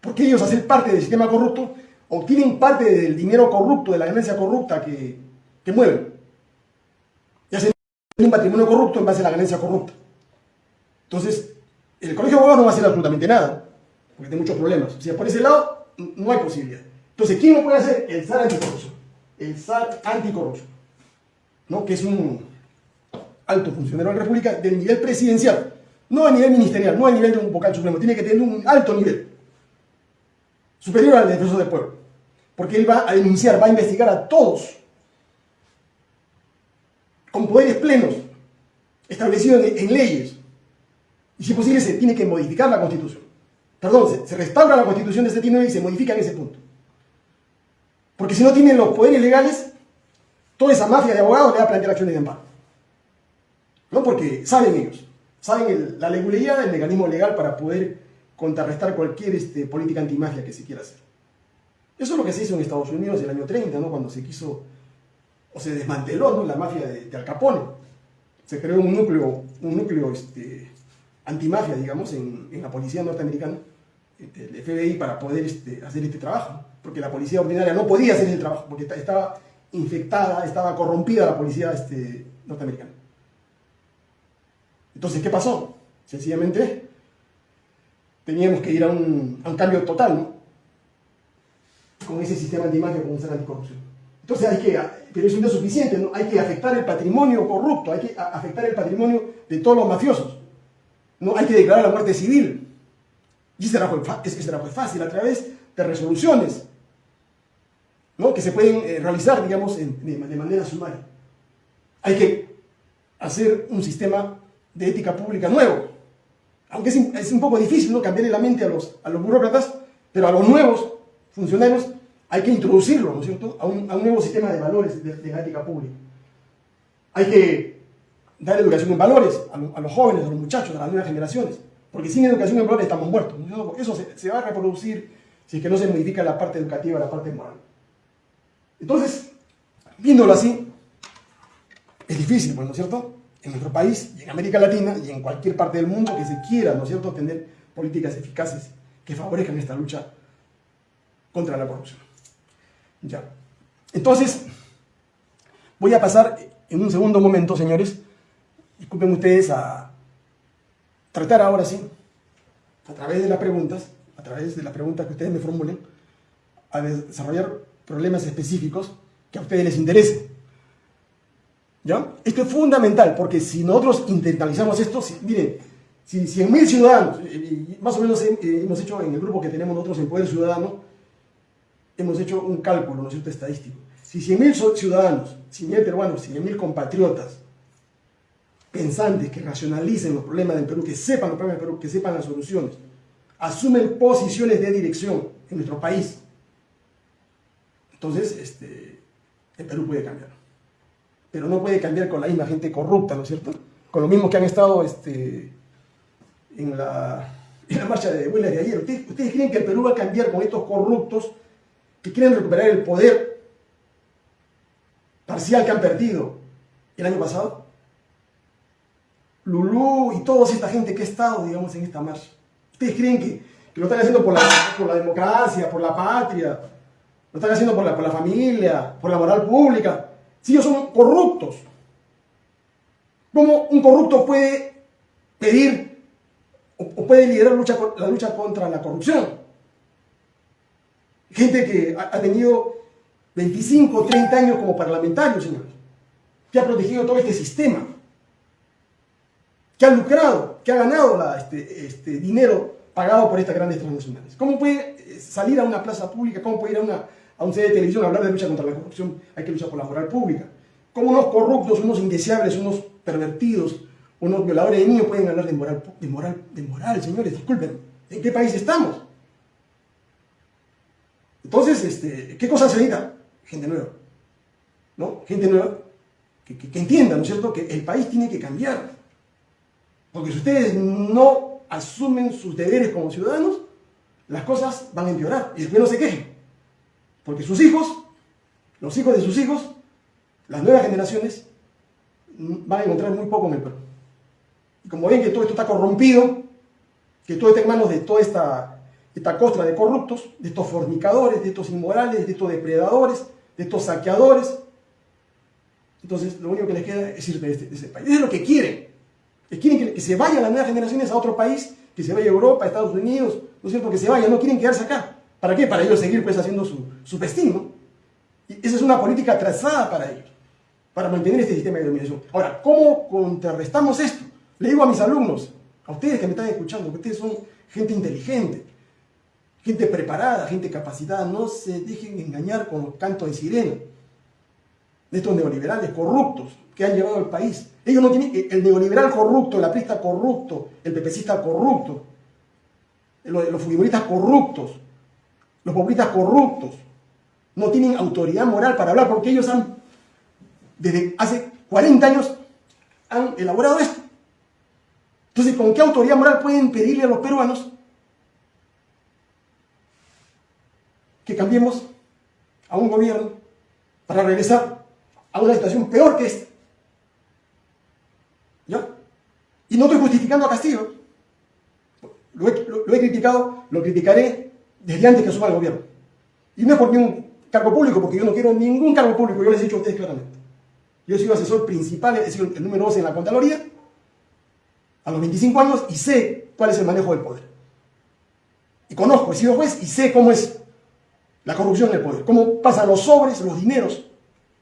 Porque ellos hacen parte del sistema corrupto, obtienen parte del dinero corrupto, de la ganancia corrupta que, que mueven. Y hacen un patrimonio corrupto en base a la ganancia corrupta. Entonces, el colegio de abogados no va a hacer absolutamente nada, porque tiene muchos problemas. O sea, por ese lado, no hay posibilidad. Entonces, ¿quién lo puede hacer? El SAR anticorrupción. El SAR anticorrupción, ¿no? que es un alto funcionario de la República del nivel presidencial, no a nivel ministerial, no a nivel de un vocal supremo, tiene que tener un alto nivel, superior al defensor del pueblo, porque él va a denunciar, va a investigar a todos, con poderes plenos, establecidos en leyes, y si posible, se tiene que modificar la Constitución. Perdón, se, restaura la Constitución de 79 y se modifica en ese punto. Porque si no tienen los poderes legales, toda esa mafia de abogados le va a plantear acciones de amparo. ¿No? Porque saben ellos, saben la legalidad del mecanismo legal para poder contrarrestar cualquier este, política antimafia que se quiera hacer. Eso es lo que se hizo en Estados Unidos en el año 30, ¿no? cuando se quiso, o se desmanteló la mafia de, Al Capone. Se creó un núcleo, un núcleo este, antimafia, digamos, en, la policía norteamericana, este, el FBI, para poder este, hacer este trabajo. Porque la policía ordinaria no podía hacer ese trabajo, porque estaba infectada, estaba corrompida la policía este, norteamericana. Entonces, ¿qué pasó? Sencillamente teníamos que ir a un, cambio total, ¿no? Con ese sistema antimafia, con un ser anticorrupción. Entonces hay que, pero eso no es suficiente, ¿no? Hay que afectar el patrimonio corrupto, hay que afectar el patrimonio de todos los mafiosos. No hay que declarar la muerte civil. Y ese será fue fácil, a través de resoluciones ¿no? que se pueden eh, realizar, digamos, de, manera sumaria. Hay que hacer un sistema de ética pública nuevo. Aunque es, un poco difícil ¿no? cambiarle la mente a los, a los burócratas, pero a los nuevos funcionarios hay que introducirlo, ¿no es cierto?, a un, nuevo sistema de valores de, la ética pública. Hay que dar educación en valores a, los jóvenes, a los muchachos, a las nuevas generaciones, porque sin educación en valores estamos muertos. Eso se, se va a reproducir si es que no se modifica la parte educativa, la parte moral. Entonces, viéndolo así, es difícil, pues, ¿no es cierto? En nuestro país y en América Latina y en cualquier parte del mundo que se quiera, ¿no es cierto?, tener políticas eficaces que favorezcan esta lucha contra la corrupción. Ya. Entonces, voy a pasar en un segundo momento, señores, disculpen ustedes, a tratar ahora sí, a través de las preguntas, a través de las preguntas que ustedes me formulen, a desarrollar problemas específicos que a ustedes les interesen. ¿Ya? Esto es fundamental, porque si nosotros internalizamos esto, miren, si 100.000 ciudadanos, más o menos hemos hecho en el grupo que tenemos nosotros en Poder Ciudadano, hemos hecho un cálculo, ¿no es cierto?, estadístico. Si 100.000 ciudadanos, 100.000 peruanos, 100.000 compatriotas, pensantes que racionalicen los problemas del Perú, que sepan los problemas del Perú, que sepan las soluciones, asumen posiciones de dirección en nuestro país, entonces, este, el Perú puede cambiar. Pero no puede cambiar con la misma gente corrupta, ¿no es cierto? Con los mismos que han estado este, en, la, marcha de huelgas de ayer. ¿Ustedes, ¿Ustedes creen que el Perú va a cambiar con estos corruptos que quieren recuperar el poder parcial que han perdido el año pasado? Lulú y toda esta gente que ha estado, digamos, en esta marcha. ¿Ustedes creen que, lo están haciendo por la democracia, por la patria, lo están haciendo por la, por la familia, por la moral pública. Si ellos son corruptos. ¿Cómo un corrupto puede pedir o, puede liderar la lucha contra la corrupción? Gente que ha, tenido 25, 30 años como parlamentario, señores, que ha protegido todo este sistema, que ha lucrado, que ha ganado este, este dinero pagado por estas grandes transnacionales. ¿Cómo puede eh, salir a una plaza pública? ¿Cómo puede ir a una, a un CD de televisión hablar de lucha contra la corrupción, hay que luchar por la moral pública. ¿Cómo unos corruptos, unos indeseables, unos pervertidos, unos violadores de niños pueden hablar de moral, de moral, de moral, señores? Disculpen, ¿en qué país estamos? Entonces, este, ¿qué cosa se necesita? Gente nueva, ¿no? Gente nueva que, que entienda, ¿no es cierto?, que el país tiene que cambiar. Porque si ustedes no asumen sus deberes como ciudadanos, las cosas van a empeorar y después no se quejen. Porque sus hijos, los hijos de sus hijos, las nuevas generaciones, van a encontrar muy poco en el Perú. Y como ven que todo esto está corrompido, que todo está en manos de toda esta, esta costra de corruptos, de estos fornicadores, de estos inmorales, de estos depredadores, de estos saqueadores, entonces lo único que les queda es irse de, este, ese país. Es lo que quieren. quieren que, se vayan las nuevas generaciones a otro país, que se vaya a Europa, a Estados Unidos, ¿no es cierto? Que se vayan, no quieren quedarse acá. ¿Para qué? Para ellos seguir pues haciendo su, su festín, Y esa es una política trazada para ellos, para mantener este sistema de dominación. Ahora, ¿cómo contrarrestamos esto? Le digo a mis alumnos, a ustedes que me están escuchando, que ustedes son gente inteligente, gente preparada, gente capacitada, no se dejen engañar con los cantos de sirena de estos neoliberales corruptos que han llevado al país. Ellos no tienen, el neoliberal corrupto, el aprista corrupto, el pepecista corrupto, los, los corruptos, los populistas corruptos no tienen autoridad moral para hablar porque ellos han desde hace 40 años han elaborado esto. Entonces, ¿con qué autoridad moral pueden pedirle a los peruanos que cambiemos a un gobierno para regresar a una situación peor que esta? ¿Ya? Y no estoy justificando a Castillo. Lo he, criticado, lo criticaré desde antes que asuma el gobierno. Y no es por ningún cargo público, porque yo no quiero ningún cargo público, yo les he dicho a ustedes claramente. Yo he sido asesor principal, he sido el número 12 en la Contraloría, a los 25 años, y sé cuál es el manejo del poder. Y conozco, he sido juez y sé cómo es la corrupción del poder, cómo pasan los sobres, los dineros,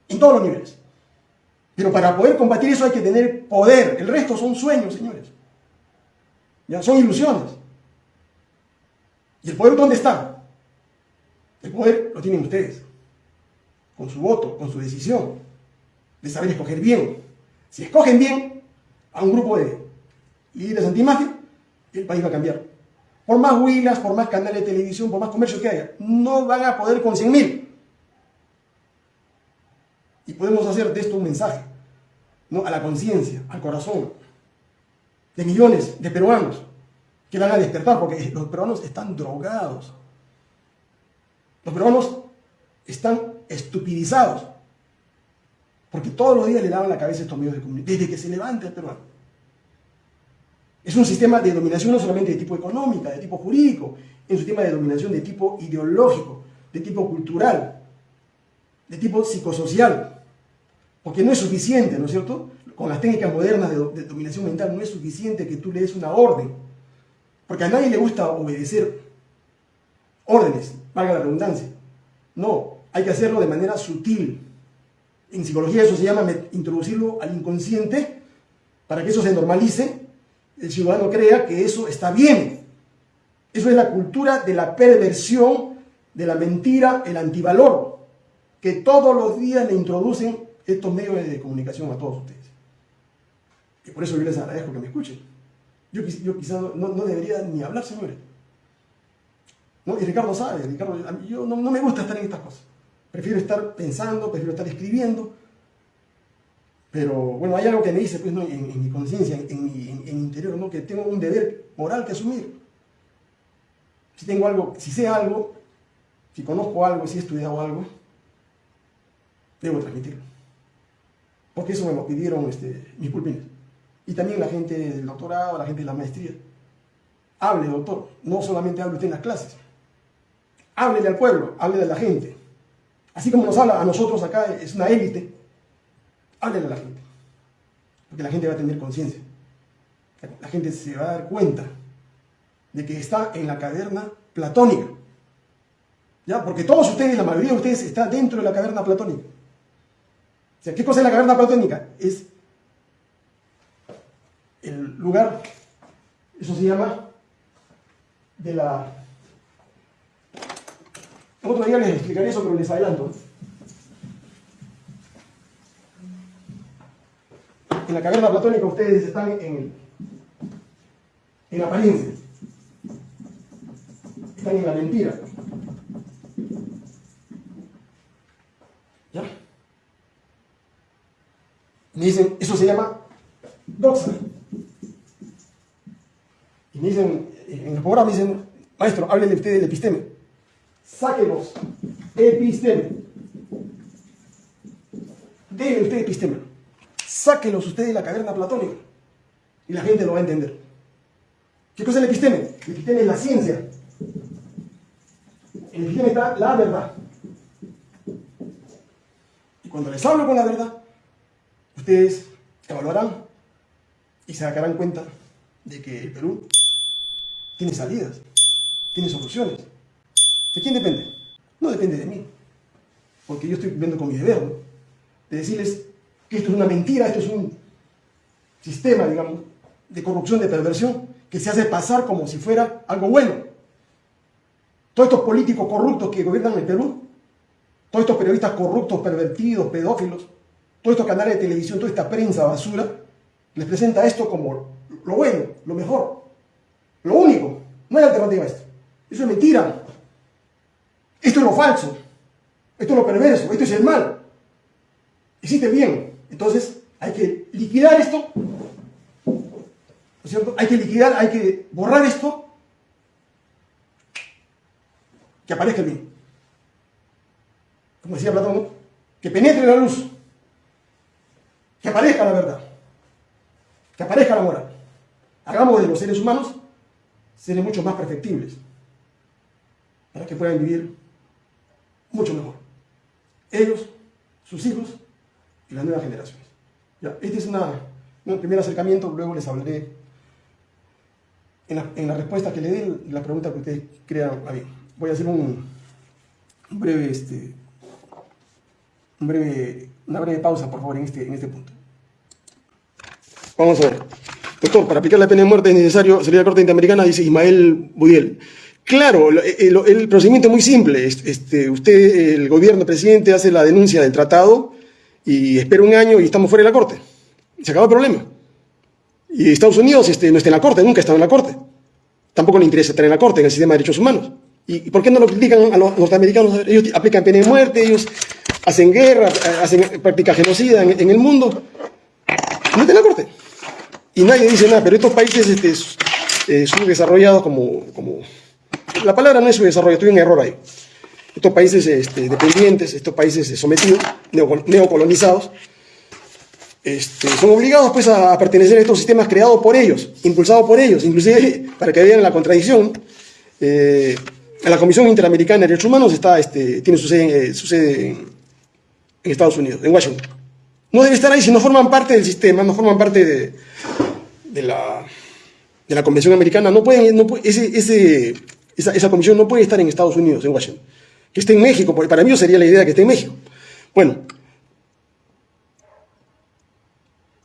en todos los niveles. Pero para poder combatir eso hay que tener poder. El resto son sueños, señores. Ya son ilusiones. ¿Y el poder dónde está? El poder lo tienen ustedes. Con su voto, con su decisión. De saber escoger bien. Si escogen bien a un grupo de líderes antimafia, el país va a cambiar. Por más huilas, por más canales de televisión, por más comercio que haya, no van a poder con 100.000. Y podemos hacer de esto un mensaje ¿no? a la conciencia, al corazón de millones de peruanos que van a despertar, porque los peruanos están drogados. Los peruanos están estupidizados, porque todos los días le daban la cabeza a estos medios de comunicación, desde que se levanta el peruano. Es un sistema de dominación no solamente de tipo económica, de tipo jurídico, es un sistema de dominación de tipo ideológico, de tipo cultural, de tipo psicosocial. Porque no es suficiente, ¿no es cierto? Con las técnicas modernas de, dominación mental no es suficiente que tú le des una orden. Porque a nadie le gusta obedecer órdenes, valga la redundancia. No, hay que hacerlo de manera sutil. En psicología eso se llama introducirlo al inconsciente para que eso se normalice, el ciudadano crea que eso está bien. Eso es la cultura de la perversión, de la mentira, el antivalor, que todos los días le introducen estos medios de comunicación a todos ustedes. Y por eso yo les agradezco que me escuchen. Yo, quizás no, debería ni hablar, señores. ¿No? Y Ricardo sabe, Ricardo, yo no, me gusta estar en estas cosas. Prefiero estar pensando, prefiero estar escribiendo. Pero bueno, hay algo que me dice pues, ¿no? en, mi conciencia, en, mi interior, ¿no? que tengo un deber moral que asumir. Si tengo algo, si sé algo, si conozco algo, si he estudiado algo, debo transmitirlo. Porque eso me lo pidieron este, mis pulpines. Y también la gente del doctorado, la gente de la maestría. Hable, doctor. No solamente hable usted en las clases. Háblele al pueblo, hable de la gente. Así como nos habla a nosotros acá, es una élite. Háblele a la gente. Porque la gente va a tener conciencia. La gente se va a dar cuenta de que está en la caverna platónica. ¿Ya? Porque todos ustedes, la mayoría de ustedes, está dentro de la caverna platónica. ¿qué cosa es la caverna platónica? Es el lugar, eso se llama, de la... Otro día les explicaré eso, pero les adelanto. En la caverna platónica ustedes están en, en apariencia. Están en la mentira. Me dicen, eso se llama doxa. Y me dicen, en el programa me dicen, maestro, háblele usted del episteme. Sáquenos episteme. Dele usted episteme. Sáquelos usted de la caverna platónica. Y la gente lo va a entender. ¿Qué cosa es el episteme? El episteme es la ciencia. En el episteme está la verdad. Y cuando les hablo con la verdad, ustedes evaluarán y se darán cuenta de que el Perú tiene salidas, tiene soluciones. ¿De quién depende? No depende de mí, porque yo estoy cumpliendo con mi deber, de decirles que esto es una mentira, esto es un sistema, digamos, de corrupción, de perversión, que se hace pasar como si fuera algo bueno. Todos estos políticos corruptos que gobiernan el Perú, todos estos periodistas corruptos, pervertidos, pedófilos, todos estos canales de televisión, toda esta prensa basura, les presenta esto como lo bueno, lo mejor, lo único. No hay alternativa a esto. Eso es mentira. Esto es lo falso. Esto es lo perverso. Esto es el mal. Existe bien. Entonces, hay que liquidar esto. ¿No es cierto? Hay que liquidar, hay que borrar esto. Que aparezca el bien. Como decía Platón, que penetre la luz. Que aparezca la verdad. Que aparezca la moral. Hagamos de los seres humanos seres mucho más perfectibles. Para que puedan vivir mucho mejor. Ellos, sus hijos y las nuevas generaciones. Ya, este es una, un primer acercamiento, luego les hablaré en la, en la respuesta que le dé la pregunta que ustedes crean a bien. Voy a hacer un, un breve, este, un breve, una breve pausa, por favor, en este, en este punto. Vamos a ver. Doctor, para aplicar la pena de muerte es necesario salir a la Corte Interamericana, dice Ismael Budiel. Claro, el, el, procedimiento es muy simple. Este, usted, el gobierno, presidente, hace la denuncia del tratado y espera un año y estamos fuera de la Corte. Se acabó el problema. Y Estados Unidos este, no está en la Corte, nunca ha estado en la Corte. Tampoco le interesa estar en la Corte, en el sistema de derechos humanos. ¿Y por qué no lo critican a los norteamericanos? Ellos aplican pena de muerte, ellos hacen guerra, hacen práctica genocida en, en el mundo. No está en la Corte. Y nadie dice nada, pero estos países este, eh, subdesarrollados como, como la palabra no es su desarrollo, estoy en error ahí. Estos países este, dependientes, estos países sometidos, neocolonizados, este, son obligados pues, a pertenecer a estos sistemas creados por ellos, impulsados por ellos, inclusive para que vean la contradicción. Eh, la Comisión Interamericana de Derechos Humanos está, este, tiene su sede, eh, su sede en, en, Estados Unidos, en Washington. No debe estar ahí si no forman parte del sistema, no forman parte de, de, la, de la Convención Americana. No pueden, no ese, esa, esa, comisión no puede estar en Estados Unidos, en Washington. Que esté en México, para mí sería la idea que esté en México. Bueno,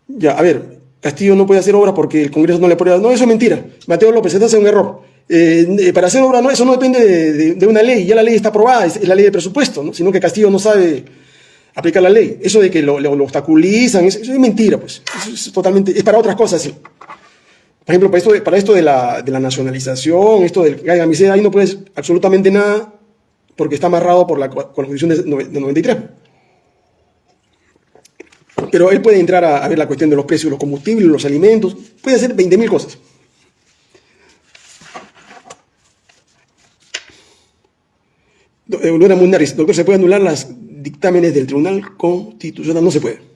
ya, a ver, Castillo no puede hacer obra porque el Congreso no le aprueba. No, eso es mentira. Mateo López, eso hace un error. Eh, eh, para hacer obra, no, eso no depende de, de, de, una ley, ya la ley está aprobada, es, la ley de presupuesto, ¿no? sino que Castillo no sabe aplicar la ley. Eso de que lo, lo, obstaculizan, eso, es mentira, pues. Es totalmente, es para otras cosas, sí. Por ejemplo, para esto de, para esto de, la, de la nacionalización, esto del Gaigamiceda, ahí no puedes absolutamente nada porque está amarrado por la, con la Constitución de, de 93. Pero él puede entrar a, ver la cuestión de los precios de los combustibles, los alimentos, puede hacer 20.000 cosas. Mundaris, doctor, ¿se puede anular los dictámenes del Tribunal Constitucional? No se puede.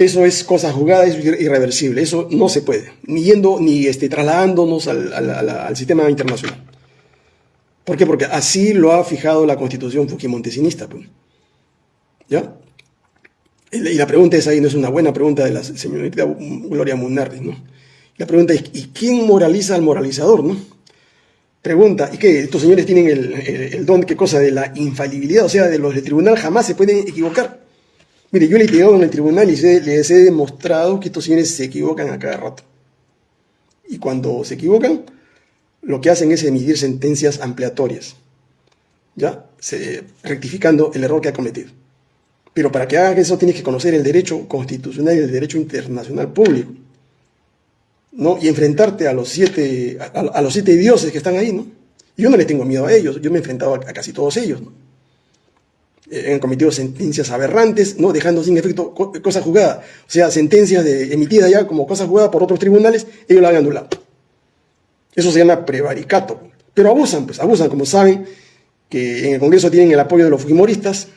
Eso es cosa jugada, es irreversible, eso no se puede, ni yendo, ni este, trasladándonos al, al, sistema internacional. ¿Por qué? Porque así lo ha fijado la constitución fujimontesinista. Pues. ¿Ya? Y la pregunta es ahí, no es una buena pregunta de la señorita Gloria Munardi, ¿no? La pregunta es, ¿y quién moraliza al moralizador, no? Pregunta, ¿y qué? Estos señores tienen el, el, el don, ¿qué cosa? De la infalibilidad, o sea, de los del tribunal jamás se pueden equivocar. Mire, yo le he llegado en el tribunal y se, les he demostrado que estos señores se equivocan a cada rato. Y cuando se equivocan, lo que hacen es emitir sentencias ampliatorias, ¿ya? Rectificando el error que ha cometido. Pero para que hagan eso tienes que conocer el derecho constitucional y el derecho internacional público, ¿no? Y enfrentarte a los siete, a, los siete dioses que están ahí, ¿no? Yo no les tengo miedo a ellos, yo me he enfrentado a, casi todos ellos, ¿no? han cometido sentencias aberrantes, ¿no? dejando sin efecto cosa jugada. O sea, sentencias de, emitidas ya como cosa jugada por otros tribunales, ellos la han anulado. Eso se llama prevaricato. Pero abusan, pues abusan, como saben que en el Congreso tienen el apoyo de los fujimoristas,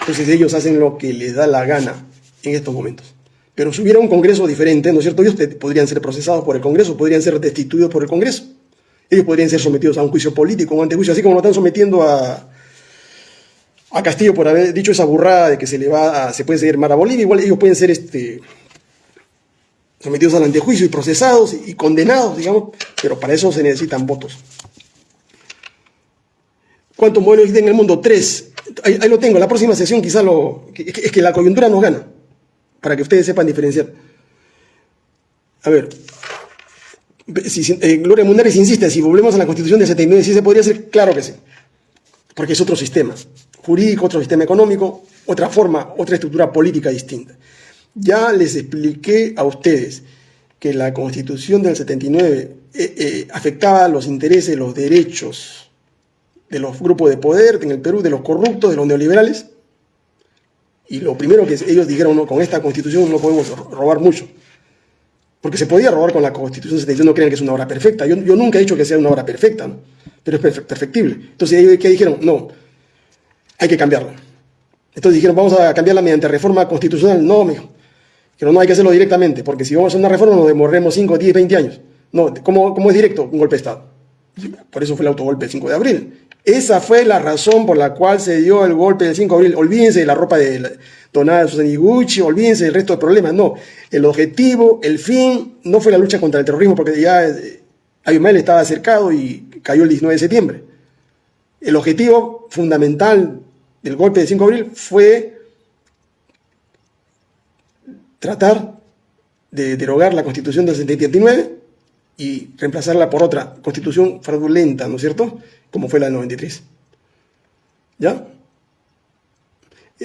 entonces ellos hacen lo que les da la gana en estos momentos. Pero si hubiera un Congreso diferente, ¿no es cierto? Ellos podrían ser procesados por el Congreso, podrían ser destituidos por el Congreso. Ellos podrían ser sometidos a un juicio político, un antejuicio, así como lo están sometiendo a, a Castillo por haber dicho esa burrada de que se le va a, se puede seguir mar a Bolivia, igual ellos pueden ser este, sometidos al antejuicio y procesados y, condenados, digamos, pero para eso se necesitan votos. ¿Cuántos modelos existen en el mundo? Tres. Ahí, lo tengo, la próxima sesión quizá lo... Es que la coyuntura nos gana, para que ustedes sepan diferenciar. A ver, si, eh, Gloria Mundares insiste, si volvemos a la Constitución de 79, ¿sí se podría hacer? Claro que sí, porque es otro sistema jurídico, otro sistema económico, otra forma, otra estructura política distinta. Ya les expliqué a ustedes que la Constitución del 79 eh, eh, afectaba los intereses, los derechos de los grupos de poder en el Perú, de los corruptos, de los neoliberales. Y lo primero que ellos dijeron, no, con esta constitución no podemos robar mucho. Porque se podía robar con la constitución 71, no crean que es una obra perfecta. Yo, yo nunca he dicho que sea una obra perfecta, pero es perfectible. Entonces ellos ¿qué dijeron, no, hay que cambiarla. Entonces dijeron, vamos a cambiarla mediante reforma constitucional. No, mijo. Pero no hay que hacerlo directamente, porque si vamos a hacer una reforma nos demorremos 5, 10, 20 años. No, ¿cómo, ¿cómo, es directo? Un golpe de Estado. Por eso fue el autogolpe del 5 de abril. Esa fue la razón por la cual se dio el golpe del 5 de abril. Olvídense de la ropa de donada de Susana Gucci, olvídense del resto de problemas. No, el objetivo, el fin, no fue la lucha contra el terrorismo, porque ya eh, Ayumel estaba acercado y cayó el 19 de septiembre. El objetivo fundamental del golpe del 5 de abril fue tratar de derogar la constitución del 79 y reemplazarla por otra constitución fraudulenta, ¿no es cierto? Como fue la del 93. ¿Ya?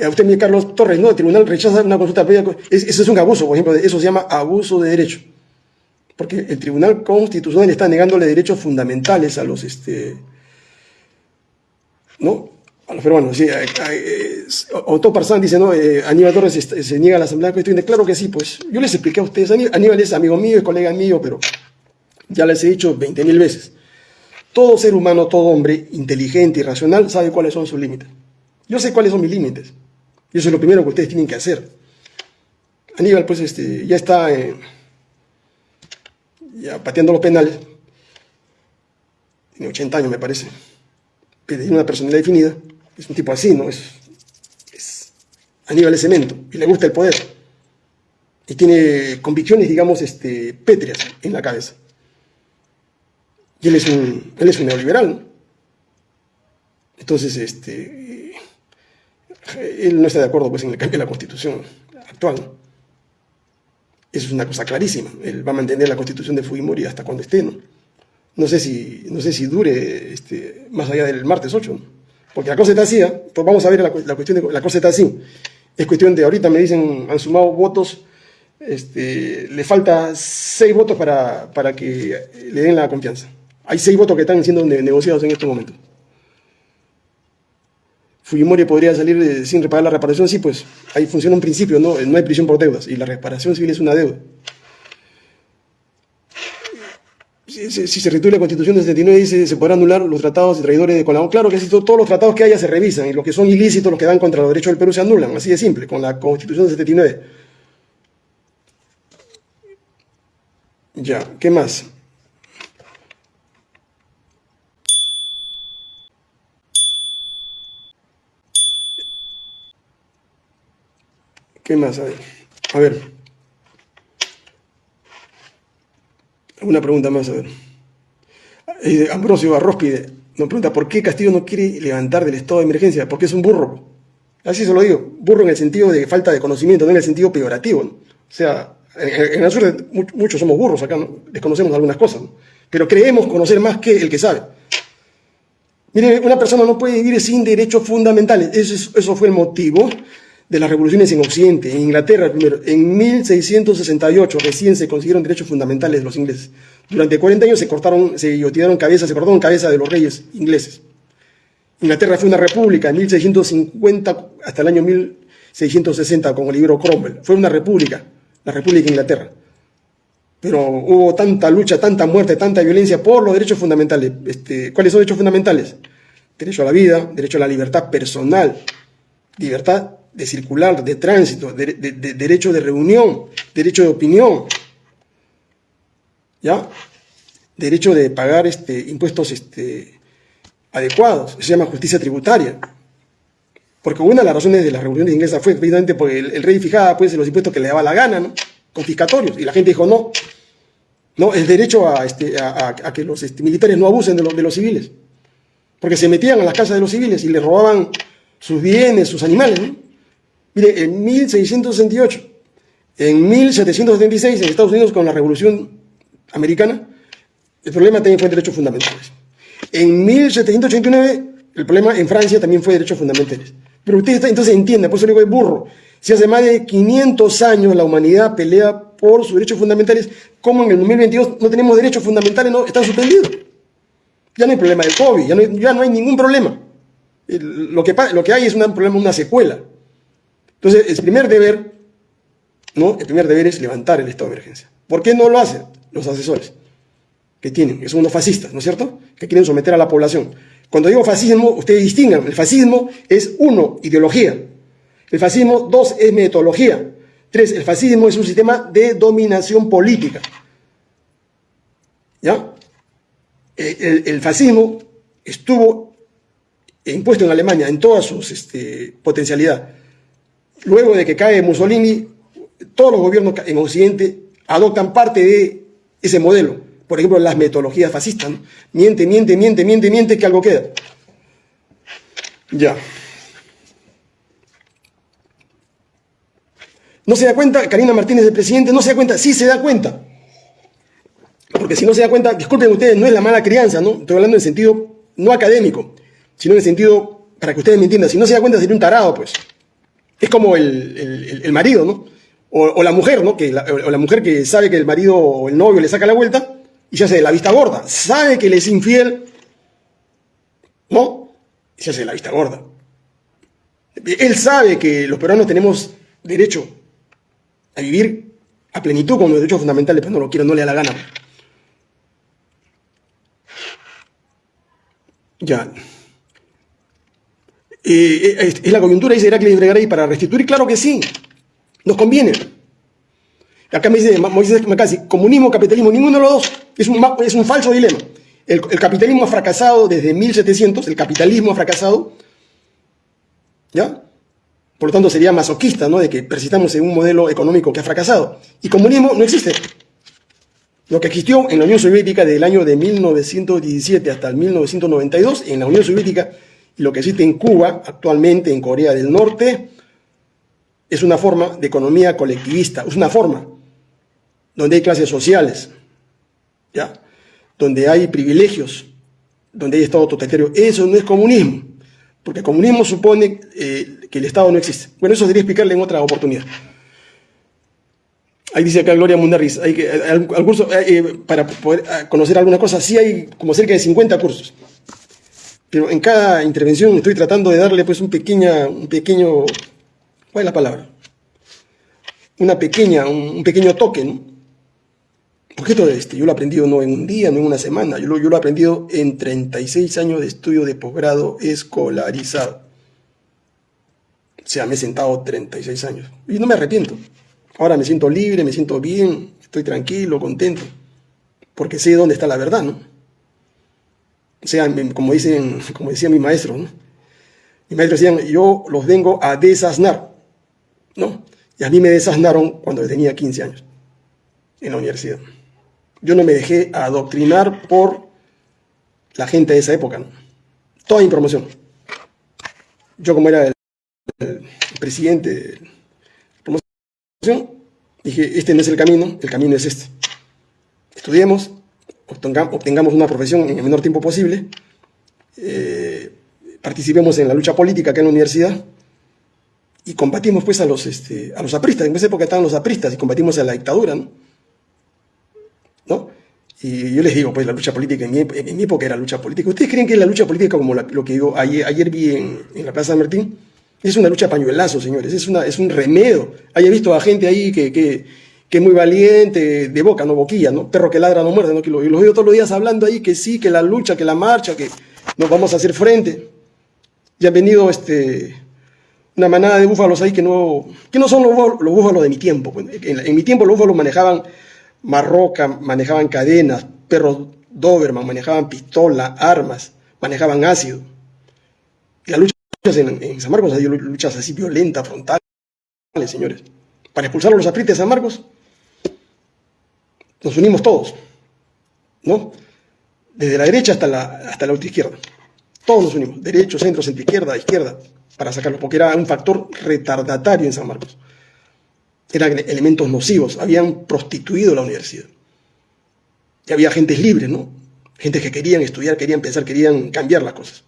A usted, mi Carlos Torres, ¿no? El tribunal rechaza una consulta previa. Eso es un abuso, por ejemplo, eso se llama abuso de derecho. Porque el tribunal constitucional está negándole derechos fundamentales a los, este, ¿no? A los peruanos. Sí, Otto Parzán dice, ¿no? Eh, Aníbal Torres se niega a la Asamblea Constituyente. Claro que sí, pues. Yo les expliqué a ustedes. Aníbal es amigo mío, es colega mío, pero ya les he dicho 20 mil veces. Todo ser humano, todo hombre inteligente y racional sabe cuáles son sus límites. Yo sé cuáles son mis límites. Y eso es lo primero que ustedes tienen que hacer. Aníbal, pues, este, ya está eh, ya pateando los penales. Tiene 80 años, me parece. Tiene una personalidad definida. Es un tipo así, ¿no? Es, es Aníbal es cemento y le gusta el poder. Y tiene convicciones, digamos, este, pétreas en la cabeza. Y él es un, él es un neoliberal. Entonces, este, él no está de acuerdo pues, en el cambio de la constitución actual. Eso es una cosa clarísima. Él va a mantener la constitución de Fujimori hasta cuando esté. No, no, sé, si, no sé si dure este, más allá del martes 8. Porque la cosa está así. ¿eh? Pues vamos a ver la, la, cuestión. De, la cosa está así. Es cuestión de ahorita me dicen, han sumado votos. Este, le falta seis votos para, para que le den la confianza. Hay seis votos que están siendo negociados en este momento. Fujimori podría salir sin reparar la reparación, sí, pues ahí funciona un principio, ¿no? no hay prisión por deudas y la reparación civil es una deuda. Si, se retira la Constitución del 79 dice se podrán anular los tratados de traidores de Colón. Claro que sí, todos los tratados que haya se revisan y los que son ilícitos, los que dan contra los derechos del Perú se anulan, así de simple, con la Constitución del 79. Ya, ¿qué más? ¿Qué más hay? A ver. Una pregunta más, a ver. Eh, Ambrosio Arrospide nos pregunta, ¿por qué Castillo no quiere levantar del estado de emergencia? Porque es un burro. Así se lo digo. Burro en el sentido de falta de conocimiento, no en el sentido peyorativo. O sea, en, el sur muchos somos burros acá, ¿no? desconocemos algunas cosas, pero creemos conocer más que el que sabe. Mire, una persona no puede vivir sin derechos fundamentales. Eso fue el motivo de las revoluciones en Occidente, en Inglaterra primero, en 1668 recién se consiguieron derechos fundamentales los ingleses. Durante 40 años se cortaron, se guillotearon cabezas, se cortaron cabezas de los reyes ingleses. Inglaterra fue una república en 1650 hasta el año 1660 con libro Cromwell. Fue una república, la República de Inglaterra. Pero hubo tanta lucha, tanta muerte, tanta violencia por los derechos fundamentales. Este, ¿Cuáles son los derechos fundamentales? Derecho a la vida, derecho a la libertad personal, libertad de circular, de tránsito, de, derecho de reunión, derecho de opinión, ¿ya? Derecho de pagar este, impuestos este, adecuados, se llama justicia tributaria. Porque una de las razones de las revoluciones inglesas fue precisamente porque el, rey fijaba pues, los impuestos que le daba la gana, ¿no? confiscatorios, y la gente dijo no, no, el derecho a, este, a, que los este, militares no abusen de, de los civiles, porque se metían a las casas de los civiles y les robaban sus bienes, sus animales, ¿no? Mire, en 1668, en 1776, en Estados Unidos, con la Revolución Americana, el problema también fue derechos fundamentales. En 1789, el problema en Francia también fue derechos fundamentales. Pero usted entonces entiende, por eso le digo de burro. Si hace más de 500 años la humanidad pelea por sus derechos fundamentales, ¿cómo en el 2022 no tenemos derechos fundamentales? No, están suspendidos. Ya no hay problema del COVID, ya no hay, ningún problema. Lo que, lo que hay es un problema, una secuela. Entonces, el primer deber, ¿no? El primer deber es levantar el estado de emergencia. ¿Por qué no lo hacen los asesores? Que tienen, que son unos fascistas, ¿no es cierto? Que quieren someter a la población. Cuando digo fascismo, ustedes distingan, el fascismo es uno, ideología. El fascismo, dos, es metodología. Tres, el fascismo es un sistema de dominación política. ¿Ya? El, fascismo estuvo impuesto en Alemania en toda su este, potencialidad. Luego de que cae Mussolini, todos los gobiernos en Occidente adoptan parte de ese modelo. Por ejemplo, las metodologías fascistas. Miente, miente, miente, miente, miente, que algo queda. Ya. ¿No se da cuenta? Karina Martínez, el presidente, no se da cuenta. Sí se da cuenta. Porque si no se da cuenta, disculpen ustedes, no es la mala crianza, ¿no? Estoy hablando en sentido no académico, sino en el sentido, para que ustedes me entiendan, si no se da cuenta sería un tarado, pues. Es como el, marido, ¿no? O, la mujer, ¿no? Que o la mujer que sabe que el marido o el novio le saca la vuelta y se hace de la vista gorda. Sabe que le es infiel, ¿no? Y se hace de la vista gorda. Él sabe que los peruanos tenemos derecho a vivir a plenitud con los derechos fundamentales, pero no lo quiero, no le da la gana. Ya. Eh, ¿Es la coyuntura, dice Heracles Bregaray, para restituir? Claro que sí. Nos conviene. Acá me dice Moisés Macasi, comunismo, capitalismo, ninguno de los dos. Es un, es un falso dilema. El, el, capitalismo ha fracasado desde 1700, el capitalismo ha fracasado. ¿Ya? Por lo tanto, sería masoquista, ¿no? De que persistamos en un modelo económico que ha fracasado. Y comunismo no existe. Lo que existió en la Unión Soviética del año de 1917 hasta el 1992, en la Unión Soviética, lo que existe en Cuba, actualmente en Corea del Norte, es una forma de economía colectivista, es una forma donde hay clases sociales, ¿ya? donde hay privilegios, donde hay Estado totalitario. Eso no es comunismo, porque comunismo supone eh, que el Estado no existe. Bueno, eso debería explicarle en otra oportunidad. Ahí dice acá Gloria Mundarriz, hay que, al, curso, eh, eh, para poder conocer alguna cosa, sí hay como cerca de 50 cursos. Pero en cada intervención estoy tratando de darle pues un, pequeña, un pequeño, ¿cuál es la palabra? Una pequeña, un, pequeño toque, ¿no? Porque todo este, yo lo he aprendido no en un día, no en una semana, yo lo, yo lo he aprendido en 36 años de estudio de posgrado escolarizado. O sea, me he sentado 36 años y no me arrepiento. Ahora me siento libre, me siento bien, estoy tranquilo, contento, porque sé dónde está la verdad, ¿no? O sea, como, dicen, como decía mi maestro, ¿no? Mis maestros decían, yo los vengo a desasnar, ¿no? Y a mí me desasnaron cuando tenía 15 años, en la universidad. Yo no me dejé adoctrinar por la gente de esa época, ¿no? Toda mi promoción. Yo como era el presidente de la promoción, dije, este no es el camino, el camino es este. Estudiemos, obtengamos una profesión en el menor tiempo posible, eh, participemos en la lucha política acá en la universidad y combatimos pues a los, este, a los apristas. En esa época estaban los apristas y combatimos a la dictadura, ¿no? Y yo les digo, pues la lucha política, en mi, época era lucha política. ¿Ustedes creen que la lucha política, como lo que digo, ayer, ayer vi en, la Plaza San Martín, es una lucha pañuelazo, señores, es, una, es un remedio. Haya visto a gente ahí que que es muy valiente, de boca, no boquilla, ¿no? Perro que ladra no muerde, ¿no? Y los veo todos los días hablando ahí que sí, que la lucha, que la marcha, que nos vamos a hacer frente. Y han venido este, una manada de búfalos ahí que no, que no son los, búfalos de mi tiempo. Pues. En, mi tiempo los búfalos manejaban marroca, manejaban cadenas, perros Doberman, manejaban pistola, armas, manejaban ácido. Y las luchas en, San Marcos hay luchas así violentas, frontales, señores. Para expulsar a los apristas de San Marcos, nos unimos todos, ¿no? Desde la derecha hasta la, hasta la izquierda. Todos nos unimos, derecho, centro, centro izquierda, izquierda, para sacarlo, porque era un factor retardatario en San Marcos. Eran elementos nocivos, habían prostituido la universidad. Y había gentes libres, ¿no? Gente que querían estudiar, querían pensar, querían cambiar las cosas.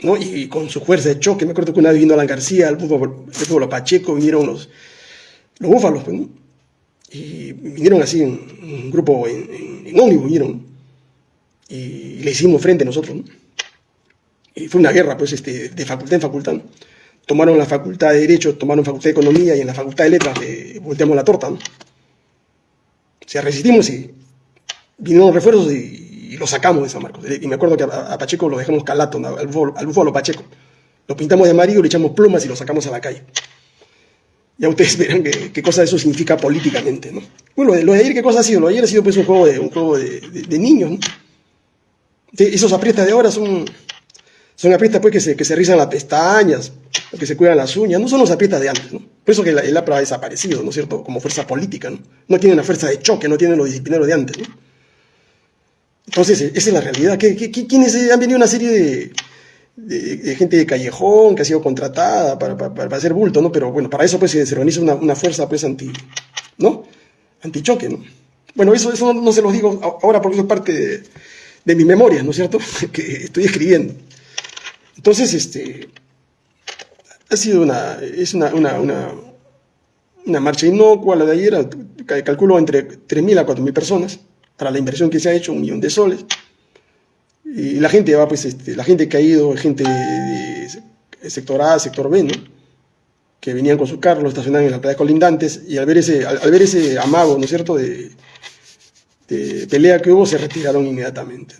¿no? Y con su fuerza de choque, me acuerdo que una vez vino Alan García, el búfalo, Pacheco, vinieron los, los búfalos, pues, ¿no? Y vinieron así un grupo, en, en, ómnibus vinieron, y le hicimos frente a nosotros, ¿no? Y fue una guerra, pues, este, de facultad en facultad, tomaron la facultad de Derecho, tomaron facultad de Economía y en la facultad de Letras le volteamos la torta. ¿no? Resistimos y vinieron refuerzos y, lo sacamos de San Marcos. Y me acuerdo que a, Pacheco lo dejamos calato, al búfalo, Pacheco. Lo pintamos de amarillo, le echamos plumas y lo sacamos a la calle. Ya ustedes verán qué, cosa eso significa políticamente, ¿no? Bueno, lo de ayer, ¿qué cosa ha sido? Lo de ayer ha sido pues un juego de, un juego de, niños, ¿no? esos aprietas de ahora son, son aprietas pues que se, que se rizan las pestañas, que se cuidan las uñas, no son los aprietas de antes, ¿no? Por eso que el, APRA ha desaparecido, ¿no es cierto? Como fuerza política, ¿no? No tienen la fuerza de choque, no tienen los disciplinarios de antes, ¿no? Entonces, esa es la realidad. quiénes han venido una serie de, gente de callejón que ha sido contratada para, para, hacer bulto, ¿no? Pero bueno, para eso pues se organiza una, una fuerza pues anti, ¿no? Antichoque, ¿no? Bueno, eso, eso no, se los digo ahora porque eso es parte de, de mi memoria, ¿no es cierto? que estoy escribiendo. Entonces, este, ha sido una, es una, una, una, una marcha inocua la de ayer, calculo entre 3.000 a 4.000 personas para la inversión que se ha hecho, un millón de soles. Y la gente va, pues, este, la gente que gente de, sector A, sector B, ¿no? que venían con sus carros, lo estacionaban en las playas colindantes, y al ver ese, al, ver ese amago, ¿no es cierto?, de, pelea que hubo, se retiraron inmediatamente.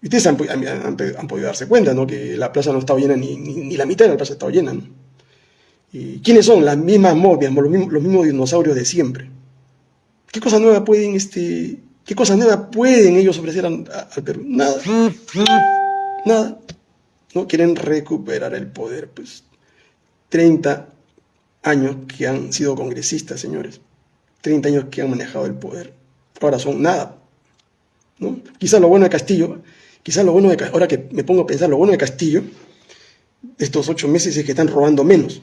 Y ustedes han, podido darse cuenta, ¿no?, que la plaza no estaba llena, ni, ni, la mitad de la plaza estaba llena, ¿no? ¿Y quiénes son? Las mismas momias, los mismos, los mismos dinosaurios de siempre. ¿Qué cosa nueva pueden, este, qué cosa nueva pueden ellos ofrecer al Perú? Nada. Nada. No quieren recuperar el poder, pues. 30 años que han sido congresistas, señores. 30 años que han manejado el poder. Ahora son nada. ¿no? Quizá lo bueno de Castillo, quizá lo bueno de ahora que me pongo a pensar, lo bueno de Castillo, estos ocho meses es que están robando menos.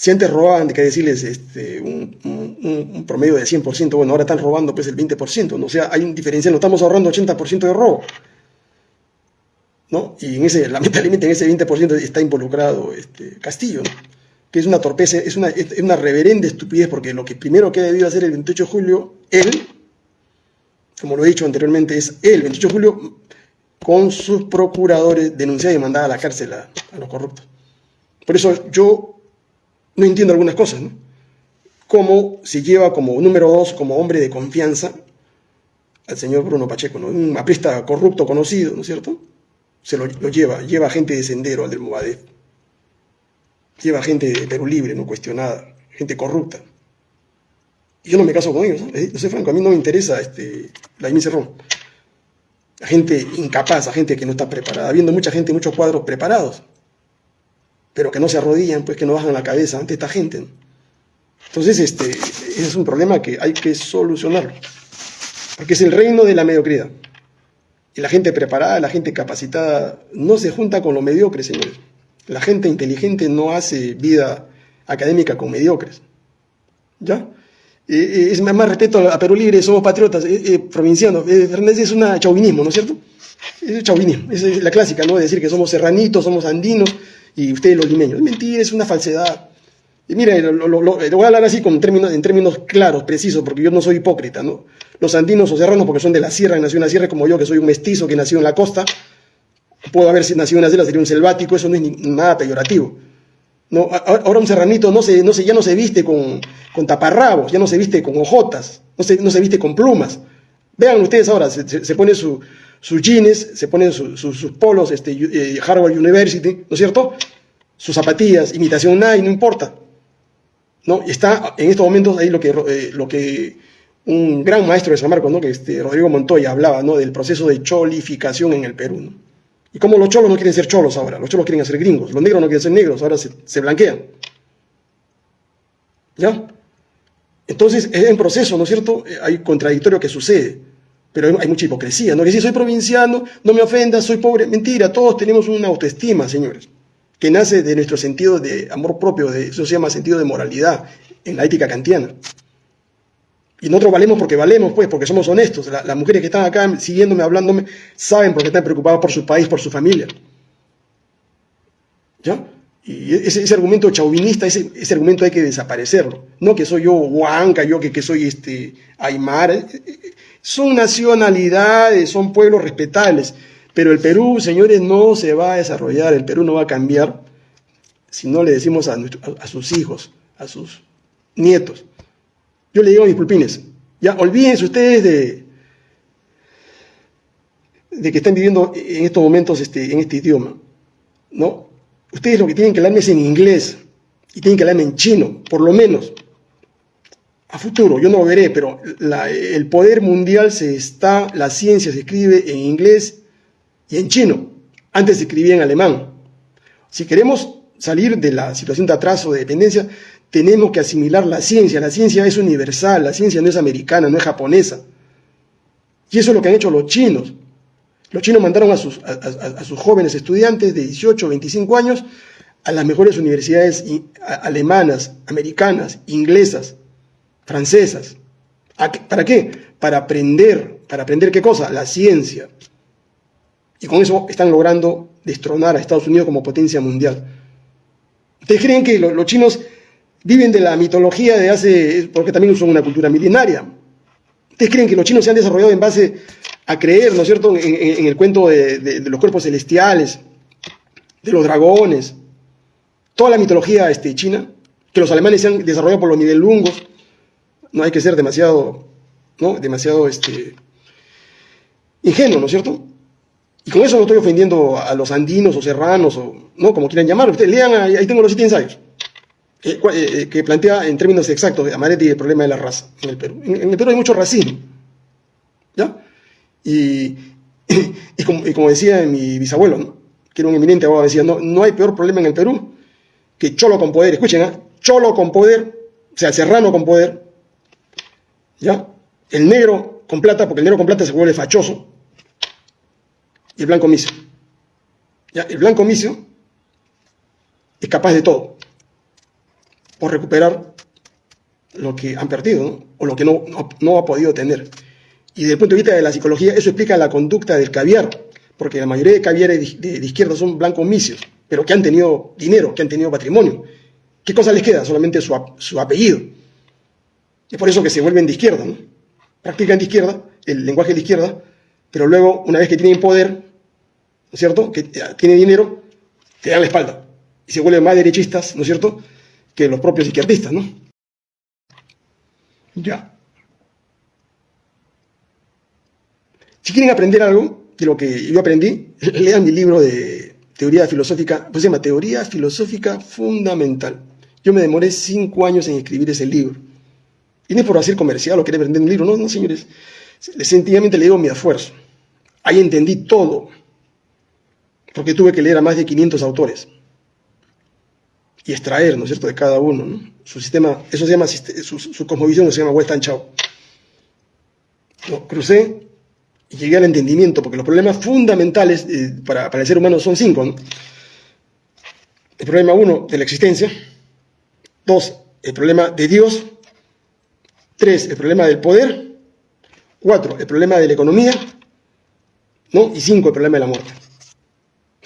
Si antes robaban, que decirles este, un, promedio de 100%, bueno, ahora están robando pues el 20%, ¿no? o sea, hay un diferencial, no estamos ahorrando 80% de robo. ¿no? Y en ese, lamentablemente en ese 20% está involucrado este, Castillo, que es una torpeza, es una, es una reverenda estupidez, porque lo que primero que ha debido hacer el 28 de julio, él, como lo he dicho anteriormente, es él, el 28 de julio, con sus procuradores, denunciar y mandar a la cárcel a los corruptos. Por eso yo no entiendo algunas cosas, ¿no? Cómo se lleva como número dos, como hombre de confianza, al señor Bruno Pacheco, ¿no? Un aprista corrupto conocido, ¿no es cierto? Se lo, lleva, lleva gente de Sendero al del Movadez. Lleva gente de Perú Libre, no cuestionada, gente corrupta. Y yo no me caso con ellos, ¿no? Yo soy franco, a mí no me interesa este, la Cerrón. La gente incapaz, la gente que no está preparada, habiendo mucha gente, muchos cuadros preparados, pero que no se arrodillan, pues que no bajan la cabeza ante esta gente. Entonces, este, es un problema que hay que solucionarlo, porque es el reino de la mediocridad. Y la gente preparada, la gente capacitada, no se junta con los mediocres, señores. La gente inteligente no hace vida académica con mediocres. ¿Ya? es más respeto a Perú Libre, somos patriotas, eh, provincianos. Fernández es un chauvinismo, ¿no es cierto? Es chauvinismo, es la clásica, ¿no? decir que somos serranitos, somos andinos, y ustedes los limeños. Es mentira, es una falsedad. Y mire, lo, voy a hablar así con términos, en términos claros, precisos, porque yo no soy hipócrita, ¿no? Los andinos o serranos, porque son de la sierra, y nació en la sierra, como yo, que soy un mestizo que nació en la costa, puedo haber nacido en la sierra, sería un selvático, eso no es nada peyorativo. No, ahora un serranito no se, no ya no se viste con, con taparrabos, ya no se viste con hojotas, no se, no se viste con plumas. Vean ustedes ahora, se, se pone su, sus jeans, se ponen sus polos, este, eh, Harvard University, ¿no es cierto? Sus zapatillas, imitación Nike, no importa. ¿no? Está en estos momentos ahí lo que, eh, lo que un gran maestro de San Marcos, ¿no? que este, Rodrigo Montoya hablaba ¿no? del proceso de cholificación en el Perú. Y como los cholos no quieren ser cholos ahora, los cholos quieren ser gringos, los negros no quieren ser negros, ahora se, se blanquean. ¿Ya? Entonces es un proceso, ¿no es cierto? Hay contradictorio que sucede pero hay mucha hipocresía, ¿no? Que si soy provinciano, no me ofendas, soy pobre. Mentira, todos tenemos una autoestima, señores, que nace de nuestro sentido de amor propio, de, eso se llama sentido de moralidad en la ética kantiana. Y nosotros valemos porque valemos, pues, porque somos honestos. las mujeres que están acá siguiéndome, hablándome, saben porque están preocupadas por su país, por su familia. ¿Ya? Y ese, ese argumento chauvinista, ese, ese, argumento hay que desaparecerlo. No que soy yo huanca, yo que, que soy este aymara. Son nacionalidades, son pueblos respetables, pero el Perú, señores, no se va a desarrollar, el Perú no va a cambiar si no le decimos a, a, sus hijos, a sus nietos. Yo le digo a mis pulpines, ya olvídense ustedes de, de que están viviendo en estos momentos este, en este idioma. ¿no? Ustedes lo que tienen que hablarme es en inglés y tienen que hablarme en chino, por lo menos. A futuro, yo no lo veré, pero el poder mundial se está, la ciencia se escribe en inglés y en chino. Antes se escribía en alemán. Si queremos salir de la situación de atraso, de dependencia, tenemos que asimilar la ciencia. La ciencia es universal, la ciencia no es americana, no es japonesa. Y eso es lo que han hecho los chinos. Los chinos mandaron a sus, a, sus jóvenes estudiantes de 18 25 años a las mejores universidades alemanas, americanas, inglesas, francesas. ¿Para qué? Para aprender. ¿Para aprender qué cosa? La ciencia. Y con eso están logrando destronar a Estados Unidos como potencia mundial. ¿Ustedes creen que los chinos viven de la mitología de hace, porque también son una cultura milenaria? ¿Ustedes creen que los chinos se han desarrollado en base a creer, ¿no es cierto?, en, el cuento de, los cuerpos celestiales, de los dragones, toda la mitología este, china, que los alemanes se han desarrollado por los nivelungos, no hay que ser demasiado, ¿no?, demasiado este, ingenuo, ¿no es cierto? Y con eso no estoy ofendiendo a los andinos o serranos, o, ¿no?, como quieran llamar, ustedes lean, ahí, tengo los siete ensayos. Eh, eh, que plantea en términos exactos Amaretti el problema de la raza en el Perú. En, el Perú hay mucho racismo. ¿Ya? Y, como, decía mi bisabuelo, que era un eminente abogado, decía, no, no hay peor problema en el Perú que cholo con poder. Escuchen, ¿eh? cholo con poder, o sea, serrano con poder, ¿ya? El negro con plata, porque el negro con plata se vuelve fachoso, y el blanco misio. ¿Ya? El blanco misio es capaz de todo por recuperar lo que han perdido o lo que no, no ha podido tener. Y desde el punto de vista de la psicología, eso explica la conducta del caviar, porque la mayoría de caviares de, izquierda son blancos misios, pero que han tenido dinero, que han tenido patrimonio. ¿Qué cosa les queda? Solamente su, su apellido. Es por eso que se vuelven de izquierda, ¿no? Practican de izquierda, el lenguaje de izquierda, pero luego, una vez que tienen poder, ¿no es cierto?, que tienen dinero, te dan la espalda. Y se vuelven más derechistas, ¿no es cierto?, que los propios izquierdistas, ¿no? Ya. Si quieren aprender algo de lo que yo aprendí, lean mi libro de teoría filosófica, pues se llama Teoría Filosófica Fundamental. Yo me demoré cinco años en escribir ese libro. Y no es por hacer comercial o querer vender un libro, no, no, señores. Sencillamente le digo mi esfuerzo. Ahí entendí todo. Porque tuve que leer a más de 500 autores. Y extraer, ¿no es cierto?, de cada uno. ¿no? Su sistema, eso se llama, su, su cosmovisión se llama Western Chao. Lo crucé y llegué al entendimiento, porque los problemas fundamentales eh, para, el ser humano son cinco. El problema uno, de la existencia. Dos, el problema de Dios. Tres, el problema del poder. Cuatro, el problema de la economía. ¿no? Y cinco, el problema de la muerte.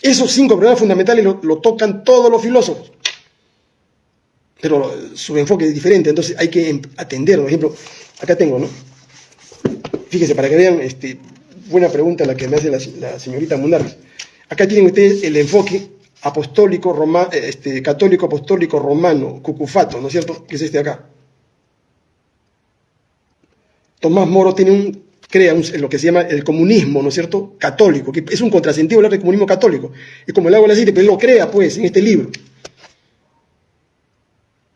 Esos cinco problemas fundamentales lo, tocan todos los filósofos. Pero su enfoque es diferente, entonces hay que atenderlo. Por ejemplo, acá tengo, ¿no? Fíjense, para que vean, este, buena pregunta la que me hace la, señorita Munarriz. Acá tienen ustedes el enfoque apostólico, roma, eh, este, católico apostólico romano, cucufato, ¿no es cierto? Que es este acá. Tomás Moro tiene un, crea lo que se llama el comunismo, ¿no es cierto? Católico, que es un contrasentido hablar de comunismo católico. Es como el agua del aceite, pero él lo crea, pues, en este libro.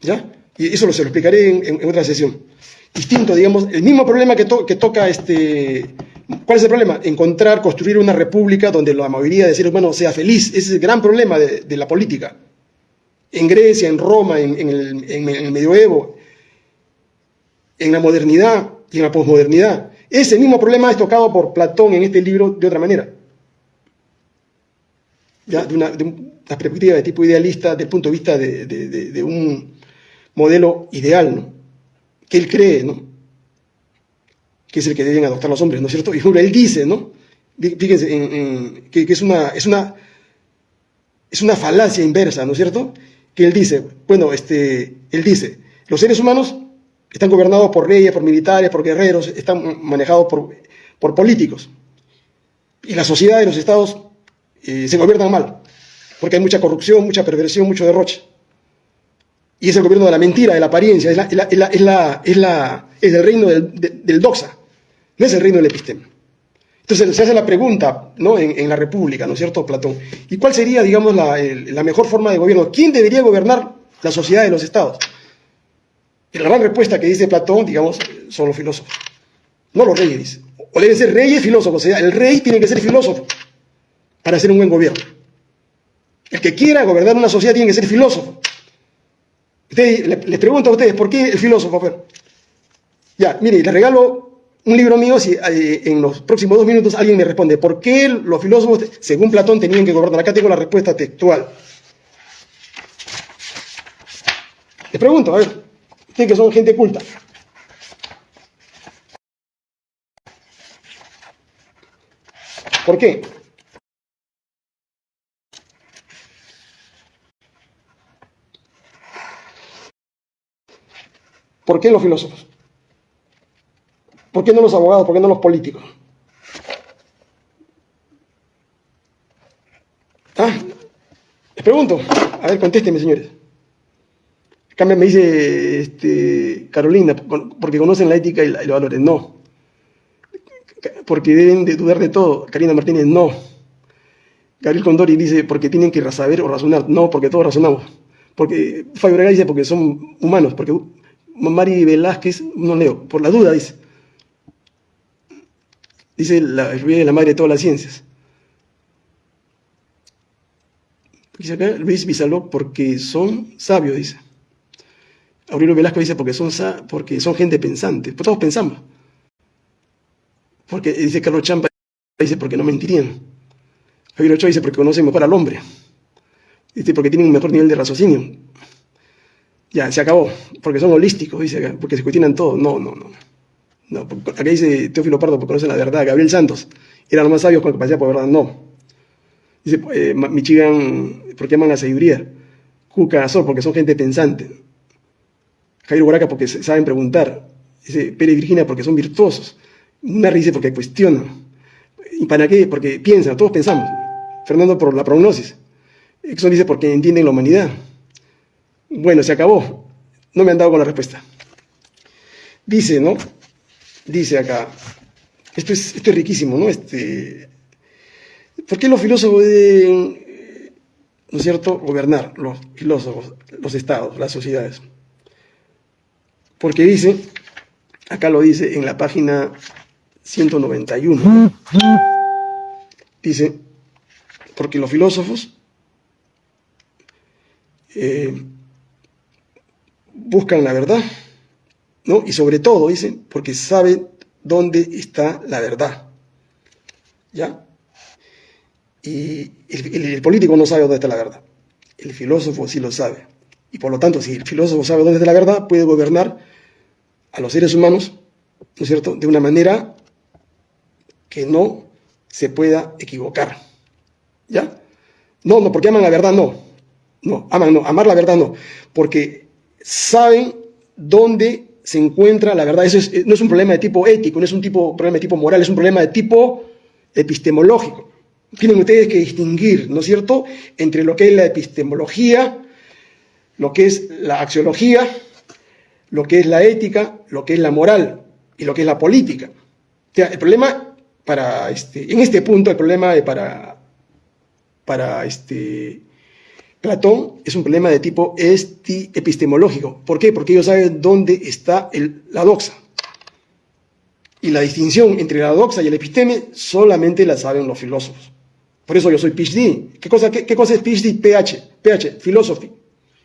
¿Ya? Y eso lo, se lo explicaré en otra sesión distinto, digamos, el mismo problema que, toca este... ¿Cuál es el problema? Encontrar, construir una república donde la mayoría de seres humanos sea feliz. Ese es el gran problema de, la política. En Grecia, en Roma, en, el, medioevo, en la modernidad y en la posmodernidad. Ese mismo problema es tocado por Platón en este libro de otra manera. ¿Ya? De, una, perspectiva de tipo idealista, desde el punto de vista de, de un modelo ideal. ¿no? que él cree, ¿no? Que es el que deben adoptar los hombres, ¿no es cierto? Y él dice, ¿no? Fíjense, que, es, una, es, una, es una falacia inversa, ¿no es cierto? Que él dice, bueno, este, él dice, los seres humanos están gobernados por reyes, por militares, por guerreros, están manejados por, por políticos. Y la sociedad y los estados eh, se gobiernan mal. porque hay mucha corrupción, mucha perversión, mucho derroche. Y es el gobierno de la mentira, de la apariencia, es, el reino del, doxa, no es el reino del epistema. Entonces se hace la pregunta ¿no? en, la República, ¿no es cierto, Platón? ¿Y cuál sería, digamos, la, la mejor forma de gobierno? ¿Quién debería gobernar la sociedad de los estados? La gran respuesta que dice Platón, digamos, son los filósofos. No los reyes, dice. O deben ser reyes filósofos. O sea, el rey tiene que ser filósofo para hacer un buen gobierno. El que quiera gobernar una sociedad tiene que ser filósofo. les pregunto a ustedes, ¿por qué el filósofo? Ya, mire, les regalo un libro mío si eh, en los próximos dos minutos alguien me responde, ¿por qué los filósofos, según Platón, tenían que gobernar? Acá tengo la respuesta textual. Les pregunto, a ver, que son gente culta. ¿Por qué? ¿Por qué los filósofos? ¿Por qué no los abogados? ¿Por qué no los políticos? Ah, les pregunto. A ver, contéstenme, señores. Acá me dice este, Carolina, porque conocen la ética y, los valores. No. Porque deben de dudar de todo. Karina Martínez, no. Gabriel Condori dice, porque tienen que saber o razonar. No, porque todos razonamos. Porque Fabio dice, porque son humanos. Porque Mari Velázquez, no leo, por la duda dice. Dice la la madre de todas las ciencias. Dice acá Luis Bizaló, porque son sabios, dice. Aurelio Velasco dice, porque son, porque son gente pensante. Pues todos pensamos. Porque dice Carlos Champa, dice, porque no mentirían. Javier Ochoa dice, porque conocen mejor al hombre. Dice, porque tienen un mejor nivel de raciocinio. Ya, se acabó, porque son holísticos, dice acá, porque se cuestionan todo. No, no, no. no acá dice Teófilo Pardo, porque conocen la verdad. Gabriel Santos, eran los más sabios con capacidad por verdad. No. Dice eh, Michigan, porque aman la sabiduría. Cuca Azor, porque son gente pensante. Jairo Guaraca, porque saben preguntar. Dice Pérez Virginia, porque son virtuosos. Una dice, porque cuestionan. ¿Y para qué? Porque piensan, todos pensamos. Fernando, por la prognosis. Exxon dice, porque entienden la humanidad. Bueno, se acabó. No me han dado con la respuesta. Dice, ¿no? Dice acá, esto es, esto es riquísimo, ¿no? Este, ¿Por qué los filósofos deben, ¿no es cierto?, gobernar, los filósofos, los estados, las sociedades. Porque dice, acá lo dice en la página 191, dice, porque los filósofos eh, buscan la verdad, ¿no? Y sobre todo, dicen, porque saben dónde está la verdad. ¿Ya? Y el, político no sabe dónde está la verdad. El filósofo sí lo sabe. Y por lo tanto, si el filósofo sabe dónde está la verdad, puede gobernar a los seres humanos, ¿no es cierto?, de una manera que no se pueda equivocar. ¿Ya? No, no, porque aman la verdad, no. No, aman, no, amar la verdad no. Porque saben dónde se encuentra la verdad. Eso no es un problema de tipo ético, no es un tipo, problema de tipo moral, es un problema de tipo epistemológico. Tienen ustedes que distinguir, ¿no es cierto?, entre lo que es la epistemología, lo que es la axiología, lo que es la ética, lo que es la moral y lo que es la política. O sea, el problema para este, en este punto, el problema para, para este, Platón es un problema de tipo epistemológico. ¿Por qué? Porque ellos saben dónde está la doxa. Y la distinción entre la doxa y el episteme solamente la saben los filósofos. Por eso yo soy PhD. ¿Qué cosa, qué, cosa es PhD? PH, PH, philosophy.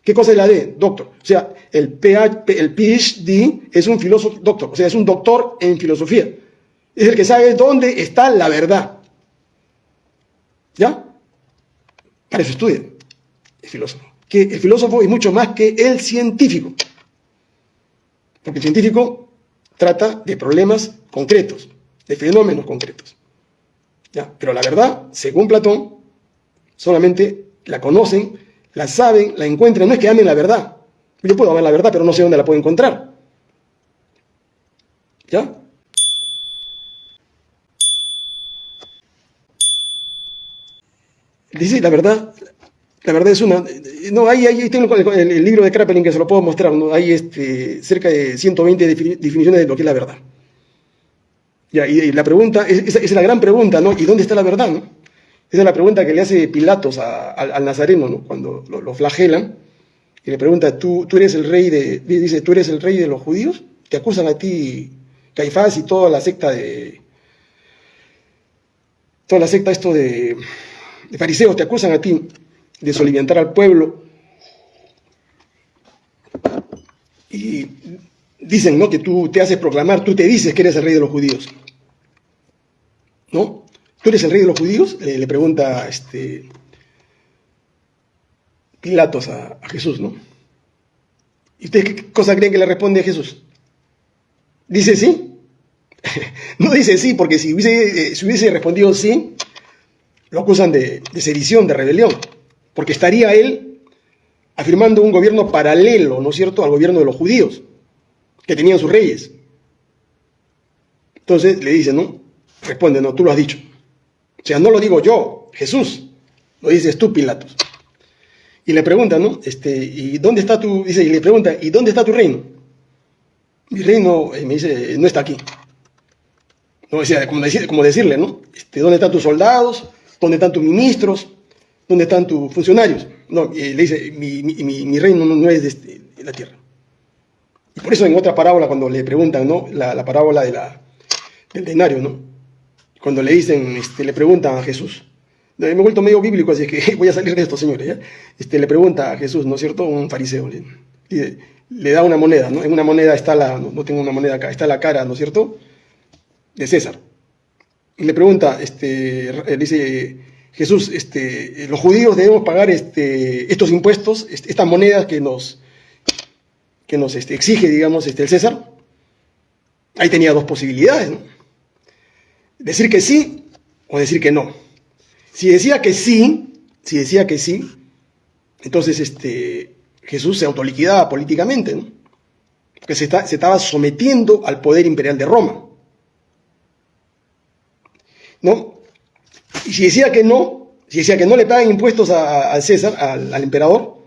¿Qué cosa es la D? Doctor. O sea, el, PH, el PhD es un filósofo doctor, o sea, es un doctor en filosofía. Es el que sabe dónde está la verdad. ¿Ya? Para eso estudia el filósofo. Que el filósofo es mucho más que el científico. Porque el científico trata de problemas concretos, de fenómenos concretos. ¿Ya? Pero la verdad, según Platón, solamente la conocen, la saben, la encuentran. No es que amen la verdad. Yo puedo amar la verdad, pero no sé dónde la puedo encontrar. ¿Ya? Dice, la verdad La verdad es una... No, ahí, ahí tengo el, libro de Kraepelin que se lo puedo mostrar, ¿no? Hay este, cerca de 120 definiciones de lo que es la verdad. Ya, y, la pregunta, esa es, la gran pregunta, ¿no? ¿Y dónde está la verdad, no? Esa es la pregunta que le hace Pilatos al nazareno, ¿no? Cuando lo, flagelan, y le pregunta, ¿tú, tú eres el rey de... Dice, ¿tú eres el rey de los judíos? Te acusan a ti Caifás y toda la secta de... Toda la secta esto de, de fariseos te acusan a ti de soliviantar al pueblo. Y dicen, ¿no? Que tú te haces proclamar, tú te dices que eres el rey de los judíos. ¿No? ¿Tú eres el rey de los judíos? le pregunta este, Pilatos a, Jesús, ¿no? ¿Y ustedes qué cosa creen que le responde a Jesús? ¿Dice sí? no dice sí, porque si hubiese, eh, si hubiese respondido sí, lo acusan de, de sedición, de rebelión porque estaría él afirmando un gobierno paralelo, ¿no es cierto?, al gobierno de los judíos, que tenían sus reyes. Entonces le dice, ¿no? Responde, no, tú lo has dicho. O sea, no lo digo yo, Jesús, lo dices tú, Pilatos. Y le pregunta, ¿no? Este, ¿y dónde está tu, dice, y le pregunta, ¿y dónde está tu reino? Mi reino, eh, me dice, no está aquí. No, o como, como decirle, ¿no? Este, ¿Dónde están tus soldados? ¿Dónde están tus ministros? ¿dónde están tus funcionarios? No, le dice, mi, reino no, es este, de, la tierra. Y por eso en otra parábola, cuando le preguntan, ¿no? La, parábola de la, del denario, ¿no? Cuando le dicen, este, le preguntan a Jesús, me he vuelto medio bíblico, así que voy a salir de esto, señores, ¿ya? Este, le pregunta a Jesús, ¿no es cierto? Un fariseo, le, le, da una moneda, ¿no? En una moneda está la, no, tengo una moneda acá, está la cara, ¿no es cierto? De César. Y le pregunta, este, dice, Jesús, este, los judíos debemos pagar este, estos impuestos, estas monedas que nos, que nos este, exige, digamos, este, el César. Ahí tenía dos posibilidades, Decir que sí o decir que no. Si decía que sí, si decía que sí, entonces este, Jesús se autoliquidaba políticamente, ¿no? Porque se, se estaba sometiendo al poder imperial de Roma. ¿No? Y si decía que no, si decía que no le pagan impuestos al César, al, emperador,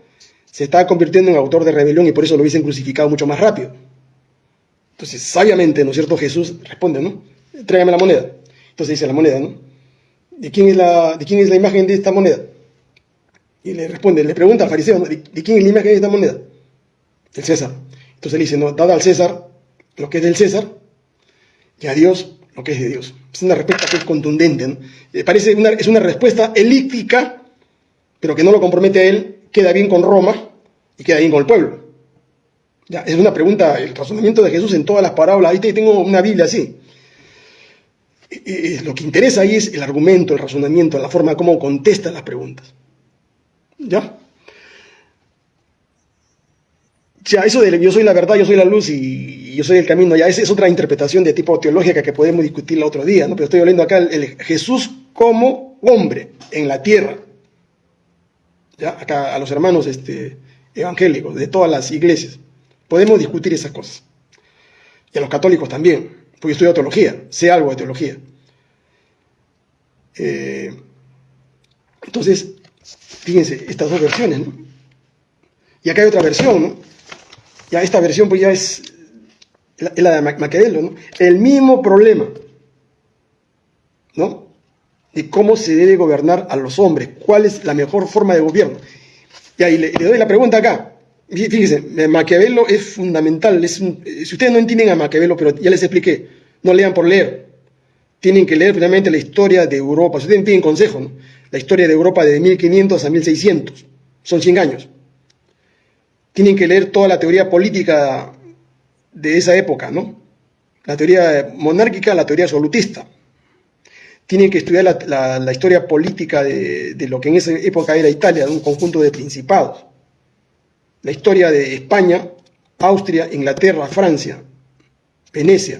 se estaba convirtiendo en autor de rebelión y por eso lo hubiesen crucificado mucho más rápido. Entonces, sabiamente, ¿no es cierto? Jesús responde, ¿no? Tráigame la moneda. Entonces dice la moneda, ¿no? ¿De quién es la, imagen de esta moneda? Y le responde, le pregunta al fariseo, ¿de, quién es la imagen de esta moneda? El César. Entonces le dice, no, dada al César lo que es del César y a Dios lo que es de Dios. Es una respuesta que es contundente. Eh, parece una, es una respuesta elíptica, pero que no lo compromete a él, queda bien con Roma y queda bien con el pueblo. Ya, es una pregunta, el razonamiento de Jesús en todas las parábolas. Ahí tengo una Biblia así. Lo que interesa ahí es el argumento, el razonamiento, la forma como contesta las preguntas. ¿Ya? Ya, eso de yo soy la verdad, yo soy la luz y yo soy el camino, ya esa es otra interpretación de tipo teológica que podemos discutir el otro día, ¿no? pero estoy hablando acá el, Jesús como hombre en la tierra. ¿Ya? Acá a los hermanos este, evangélicos de todas las iglesias. Podemos discutir esas cosas. Y a los católicos también, porque estudio teología, sé algo de teología. Eh, entonces, fíjense, estas dos versiones, ¿no? Y acá hay otra versión, ¿no? Ya esta versión pues ya es la de Maquiavelo, ¿no? El mismo problema, ¿no? De cómo se debe gobernar a los hombres, cuál es la mejor forma de gobierno. Y ahí le, doy la pregunta acá. Fíjense, Maquiavelo es fundamental. Es si ustedes no entienden a Maquiavelo, pero ya les expliqué, no lean por leer. Tienen que leer finalmente la historia de Europa. Si ustedes piden consejo. La historia de Europa de 1500 a 1600. Son 100 años. Tienen que leer toda la teoría política de esa época, ¿no? La teoría monárquica, la teoría absolutista. Tienen que estudiar la, historia política de, lo que en esa época era Italia, de un conjunto de principados. La historia de España, Austria, Inglaterra, Francia, Venecia.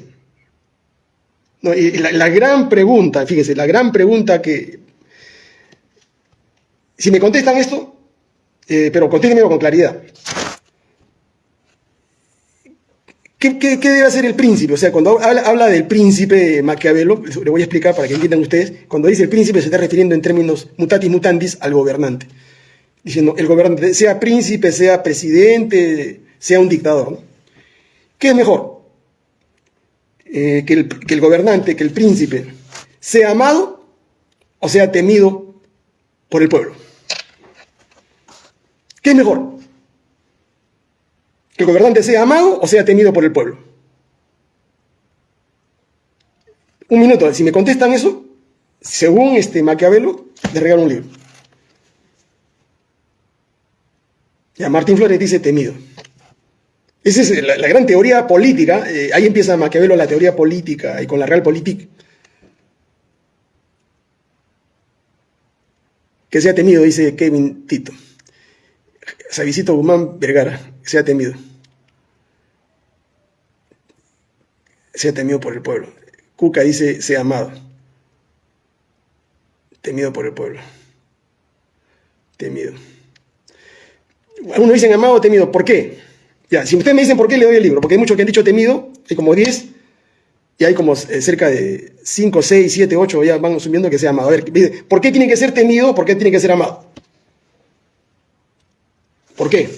la, gran pregunta, fíjense, la gran pregunta que... Si me contestan esto, eh, pero contéstenme con claridad. ¿Qué, debe hacer el príncipe? O sea, cuando habla, del príncipe Maquiavelo, le voy a explicar para que entiendan ustedes, cuando dice el príncipe se está refiriendo en términos mutatis mutandis al gobernante. Diciendo el gobernante, sea príncipe, sea presidente, sea un dictador. ¿Qué es mejor? Eh, que, el, que el gobernante, que el príncipe, sea amado o sea temido por el pueblo. ¿Qué es mejor? ¿Que el gobernante sea amado o sea temido por el pueblo? Un minuto, si me contestan eso, según este Maquiavelo, les regalo un libro. Ya, Martín Flores dice temido. Esa es la, gran teoría política. Eh, ahí empieza Maquiavelo la teoría política y con la realpolitik. Que sea temido, dice Kevin Tito. Savisito Guzmán Vergara, que sea temido. Sea temido por el pueblo. Cuca dice, sea amado. Temido por el pueblo. Temido. Algunos dicen amado o temido. ¿Por qué? Ya, si ustedes me dicen por qué, le doy el libro. Porque hay muchos que han dicho temido, hay como 10, y hay como eh, cerca de 5, 6, 7, 8, ya van asumiendo que sea amado. A ver, ¿por qué tiene que ser temido? ¿Por qué tiene que ser amado? ¿Por qué?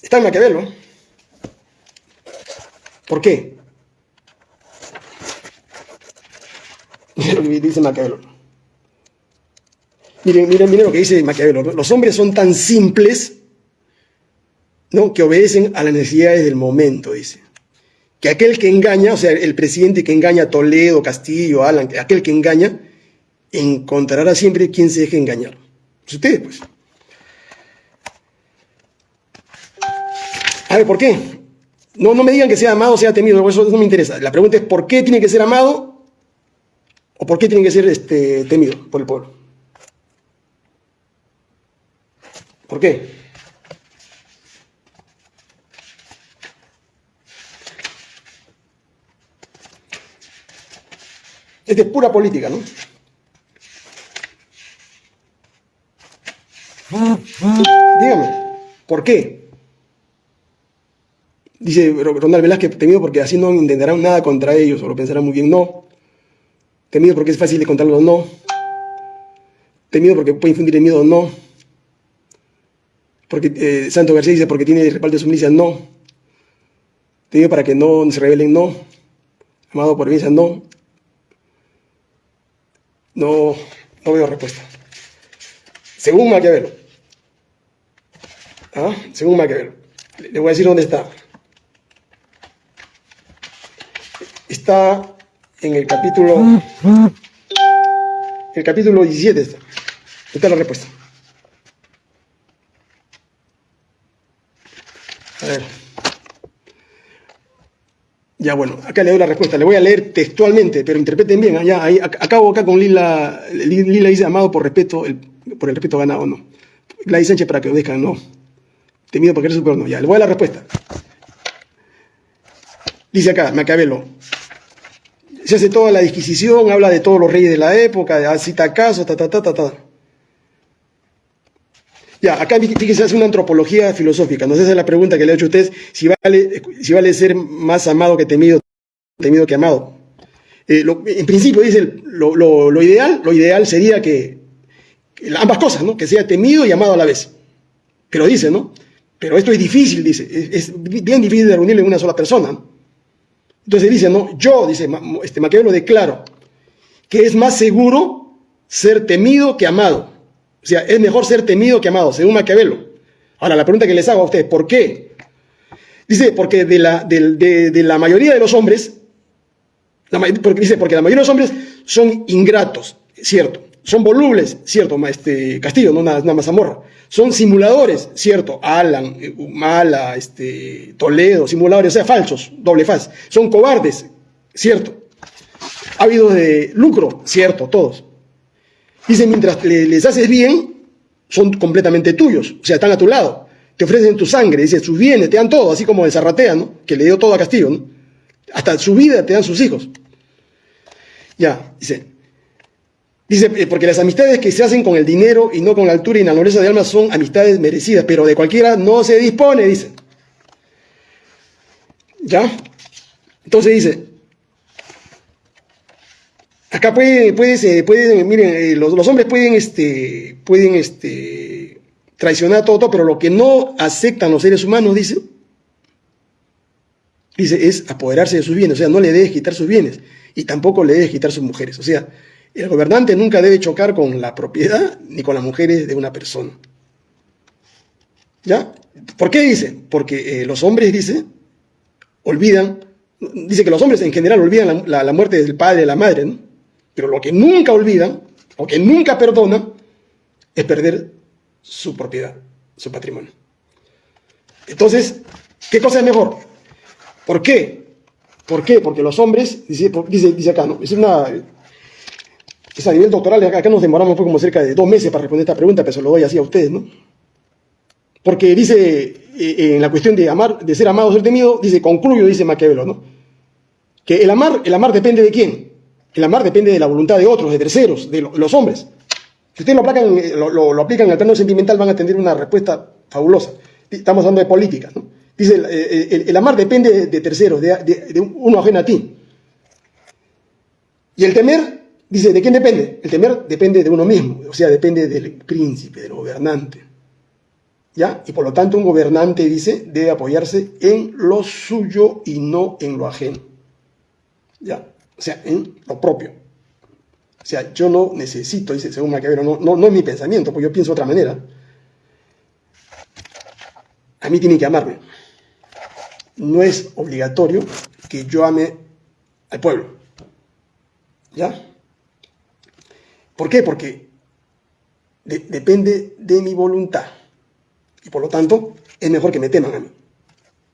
Está en Maquiavelo. ¿Por qué? dice Maquiavelo. Miren, miren, miren lo que dice Maquiavelo. Los hombres son tan simples ¿no? que obedecen a las necesidades del momento, dice. Que aquel que engaña, o sea, el presidente que engaña a Toledo, Castillo, Alan, aquel que engaña, encontrará siempre quien se deje engañar. Pues ustedes, pues. A ver, ¿por qué? No, no me digan que sea amado o sea temido, eso no me interesa. La pregunta es, ¿por qué tiene que ser amado o por qué tiene que ser este, temido por el pueblo? ¿Por qué? Es de pura política, ¿no? Dígame, ¿por qué? Dice Ronald Velázquez, temido porque así no intentarán nada contra ellos, o lo pensarán muy bien, no. Temido porque es fácil de contarlo, no. Temido porque puede infundir el miedo, no. Porque eh, Santo García dice porque tiene respaldo de su milicia, no. Temido para que no se rebelen, no. Amado por milicia, no. No, no veo respuesta. Según Maquiavelo. ¿Ah? Según Maquiavelo. Le voy a decir dónde está. Está en el capítulo... El capítulo 17 está. Esta es la respuesta. Ya, bueno, acá le doy la respuesta. Le voy a leer textualmente, pero interpreten bien. Allá, ¿ah? ahí, acabo acá con Lila. Lila dice, amado por respeto, por el respeto ganado, no. Gladys Sánchez para que obedezcan, no. Temido porque eres super, no. Ya, le voy a la respuesta. Dice acá, Macabelo. Se hace toda la disquisición, habla de todos los reyes de la época, cita casos, ta, ta, ta, ta, ta. Ya, acá fíjense, hace una antropología filosófica. Nos hace la pregunta que le he hecho a ustedes, si vale, si vale ser más amado que temido, temido que amado. Eh, en principio dice, lo, ideal, lo ideal sería que, ambas cosas, ¿no? Que sea temido y amado a la vez. Pero dice, ¿no? Pero esto es difícil, dice, es, bien difícil de reunirlo en una sola persona. Entonces dice, ¿no? Yo, dice este Maquiavelo, declaro que es más seguro ser temido que amado. O sea, es mejor ser temido que amado, según Maquiavelo. Ahora, la pregunta que les hago a ustedes, ¿por qué? Dice, porque de la, de, la mayoría de los hombres, porque, dice, porque la mayoría de los hombres son ingratos, cierto. Son volubles, cierto, este, Castillo, no nada, nada más Zamorra. Son simuladores, cierto, Alan, Mala, este, Toledo, simuladores, o sea, falsos, doble faz. Son cobardes, cierto. Ha habido de lucro, cierto, todos. Dice, mientras les haces bien, son completamente tuyos, o sea, están a tu lado. Te ofrecen tu sangre, dice, sus bienes, te dan todo, así como el Zarratea, ¿no? Que le dio todo a Castillo, ¿no? Hasta su vida te dan sus hijos. Ya, dice. Dice, eh, porque las amistades que se hacen con el dinero y no con la altura y la nobleza de alma son amistades merecidas, pero de cualquiera no se dispone, dice. ¿Ya? Entonces dice, Acá puede, puede, miren, eh, los, hombres pueden, este, pueden este, traicionar todo, todo, pero lo que no aceptan los seres humanos, dice, dice, es apoderarse de sus bienes, o sea, no le debes quitar sus bienes y tampoco le debes quitar sus mujeres. O sea, el gobernante nunca debe chocar con la propiedad ni con las mujeres de una persona. ¿Ya? ¿Por qué dice? Porque eh, los hombres, dice, olvidan, dice que los hombres en general olvidan la, muerte del padre de la madre, ¿no? Pero lo que nunca olvidan, o que nunca perdonan, es perder su propiedad, su patrimonio. Entonces, ¿qué cosa es mejor? ¿Por qué? ¿Por qué? Porque los hombres, dice, dice, acá, ¿no? Es una... Es a nivel doctoral, acá nos demoramos fue como cerca de dos meses para responder esta pregunta, pero se lo doy así a ustedes, ¿no? Porque dice, eh, en la cuestión de amar, de ser amado o ser temido, dice, concluyo, dice Maquiavelo, ¿no? Que el amar, el amar depende de quién? El amar depende de la voluntad de otros, de terceros, de los hombres. Si ustedes lo aplican, eh, lo, aplican al plano sentimental, van a tener una respuesta fabulosa. Estamos hablando de política. Dice, el, eh, el, amar depende de, terceros, de, uno ajeno a ti. Y el temer, dice, ¿de quién depende? El temer depende de uno mismo, o sea, depende del príncipe, del gobernante. ¿Ya? Y por lo tanto un gobernante, dice, debe apoyarse en lo suyo y no en lo ajeno. ¿Ya? O sea, en lo propio. O sea, yo no necesito, dice según Maquiavelo, no, no, es mi pensamiento, porque yo pienso de otra manera. A mí tienen que amarme. No es obligatorio que yo ame al pueblo. ¿Ya? ¿Por qué? Porque depende de mi voluntad. Y por lo tanto, es mejor que me teman a mí.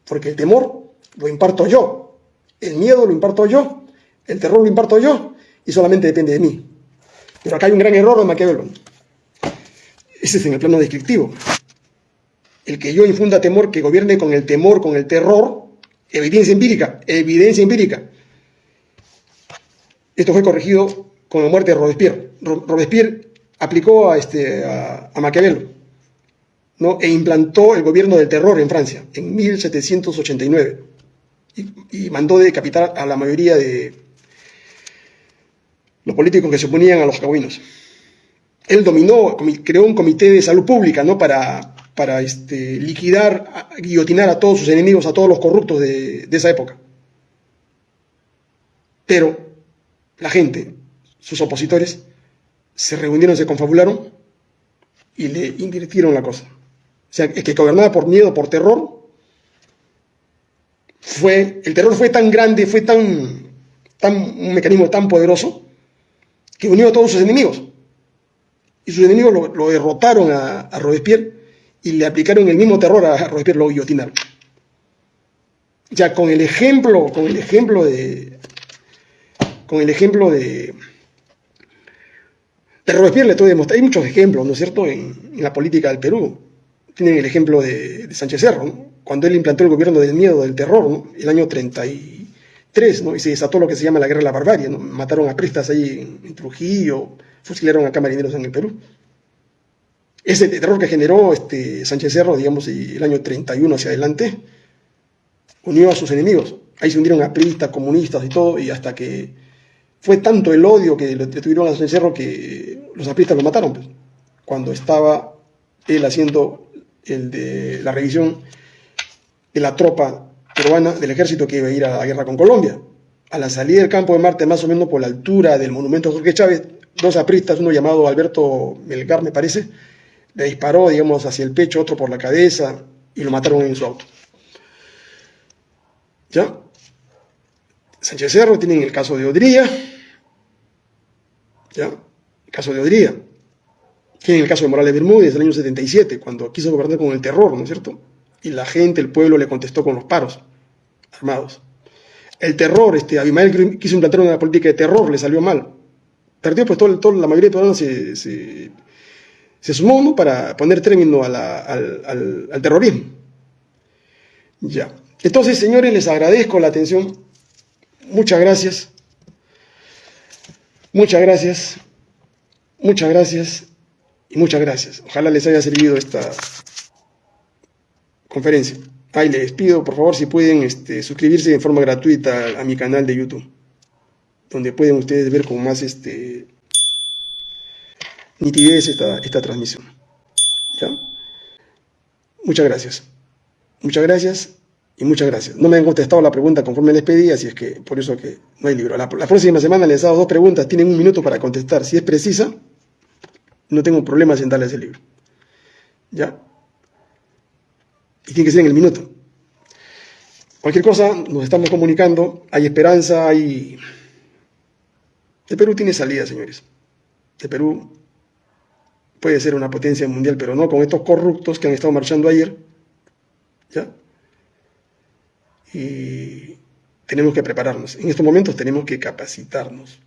Porque el temor lo imparto yo. El miedo lo imparto yo. El terror lo imparto yo y solamente depende de mí. Pero acá hay un gran error de Maquiavelo. Ese es en el plano descriptivo. El que yo infunda temor, que gobierne con el temor, con el terror, evidencia empírica, evidencia empírica. Esto fue corregido con la muerte de Robespierre. Robespierre aplicó a, este, a, Maquiavelo ¿no? e implantó el gobierno del terror en Francia en 1789 y, y mandó decapitar a la mayoría de, los políticos que se oponían a los jacobinos. Él dominó, creó un comité de salud pública ¿no? para, este, liquidar, guillotinar a todos sus enemigos, a todos los corruptos de, esa época. Pero la gente, sus opositores, se reunieron, se confabularon y le invirtieron la cosa. O sea, el que gobernaba por miedo, por terror, fue, el terror fue tan grande, fue tan, tan, un mecanismo tan poderoso, que unió a todos sus enemigos. Y sus enemigos lo, derrotaron a, Robespierre y le aplicaron el mismo terror a Robespierre, lo guillotinaron. Ya con el ejemplo, con el ejemplo de, con el ejemplo de, de Robespierre le estoy demostrando, hay muchos ejemplos, ¿no es cierto?, en, la política del Perú. Tienen el ejemplo de, Sánchez Cerro, cuando él implantó el gobierno del miedo, del terror, el año 30 y se desató lo que se llama la guerra de la barbarie. ¿no? Mataron a pristas ahí en, Trujillo, fusilaron a camarineros en el Perú. Ese terror que generó este Sánchez Cerro, digamos, el año 31 hacia adelante, unió a sus enemigos. Ahí se unieron a pristas, comunistas y todo, y hasta que fue tanto el odio que le tuvieron a Sánchez Cerro que los apristas lo mataron, pues, cuando estaba él haciendo el de la revisión de la tropa peruana del ejército que iba a ir a la guerra con Colombia. A la salida del campo de Marte, más o menos por la altura del monumento a Jorge Chávez, dos apristas, uno llamado Alberto Melgar, me parece, le disparó, digamos, hacia el pecho, otro por la cabeza, y lo mataron en su auto. ¿Ya? Sánchez Cerro tienen el caso de Odría, ¿ya? El caso de Odría. Tienen el caso de Morales Bermúdez, del año 77, cuando quiso gobernar con el terror, ¿no es cierto? Y la gente, el pueblo, le contestó con los paros armados. El terror, este, Abimael quiso implantar una política de terror, le salió mal. Perdió, pues todo, todo la mayoría de peruanos se, se, sumó para poner término al, al, terrorismo. Ya. Entonces, señores, les agradezco la atención. Muchas gracias. Muchas gracias. Muchas gracias. Y muchas gracias. Ojalá les haya servido esta conferencia. Ahí les pido, por favor, si pueden este, suscribirse de forma gratuita a mi canal de YouTube. donde pueden ustedes ver con más este, nitidez esta, esta transmisión. ¿Ya? Muchas gracias. Muchas gracias y muchas gracias. No me han contestado la pregunta conforme les pedí, así es que por eso que no hay libro. La, próxima semana les he dado dos preguntas, tienen un minuto para contestar. Si es precisa, no tengo problemas en darles el libro. ¿Ya? Y tiene que ser en el minuto. Cualquier cosa, nos estamos comunicando, hay esperanza, hay... El Perú tiene salida, señores. El Perú puede ser una potencia mundial, pero no con estos corruptos que han estado marchando ayer. ¿Ya? Y tenemos que prepararnos. En estos momentos tenemos que capacitarnos.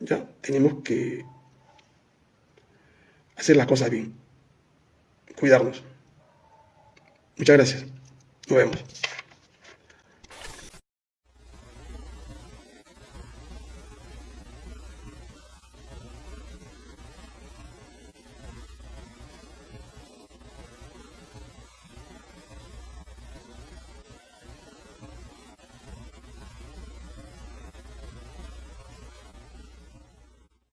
¿Ya? Tenemos que hacer las cosas bien. Cuidarnos. Muchas gracias. Nos vemos.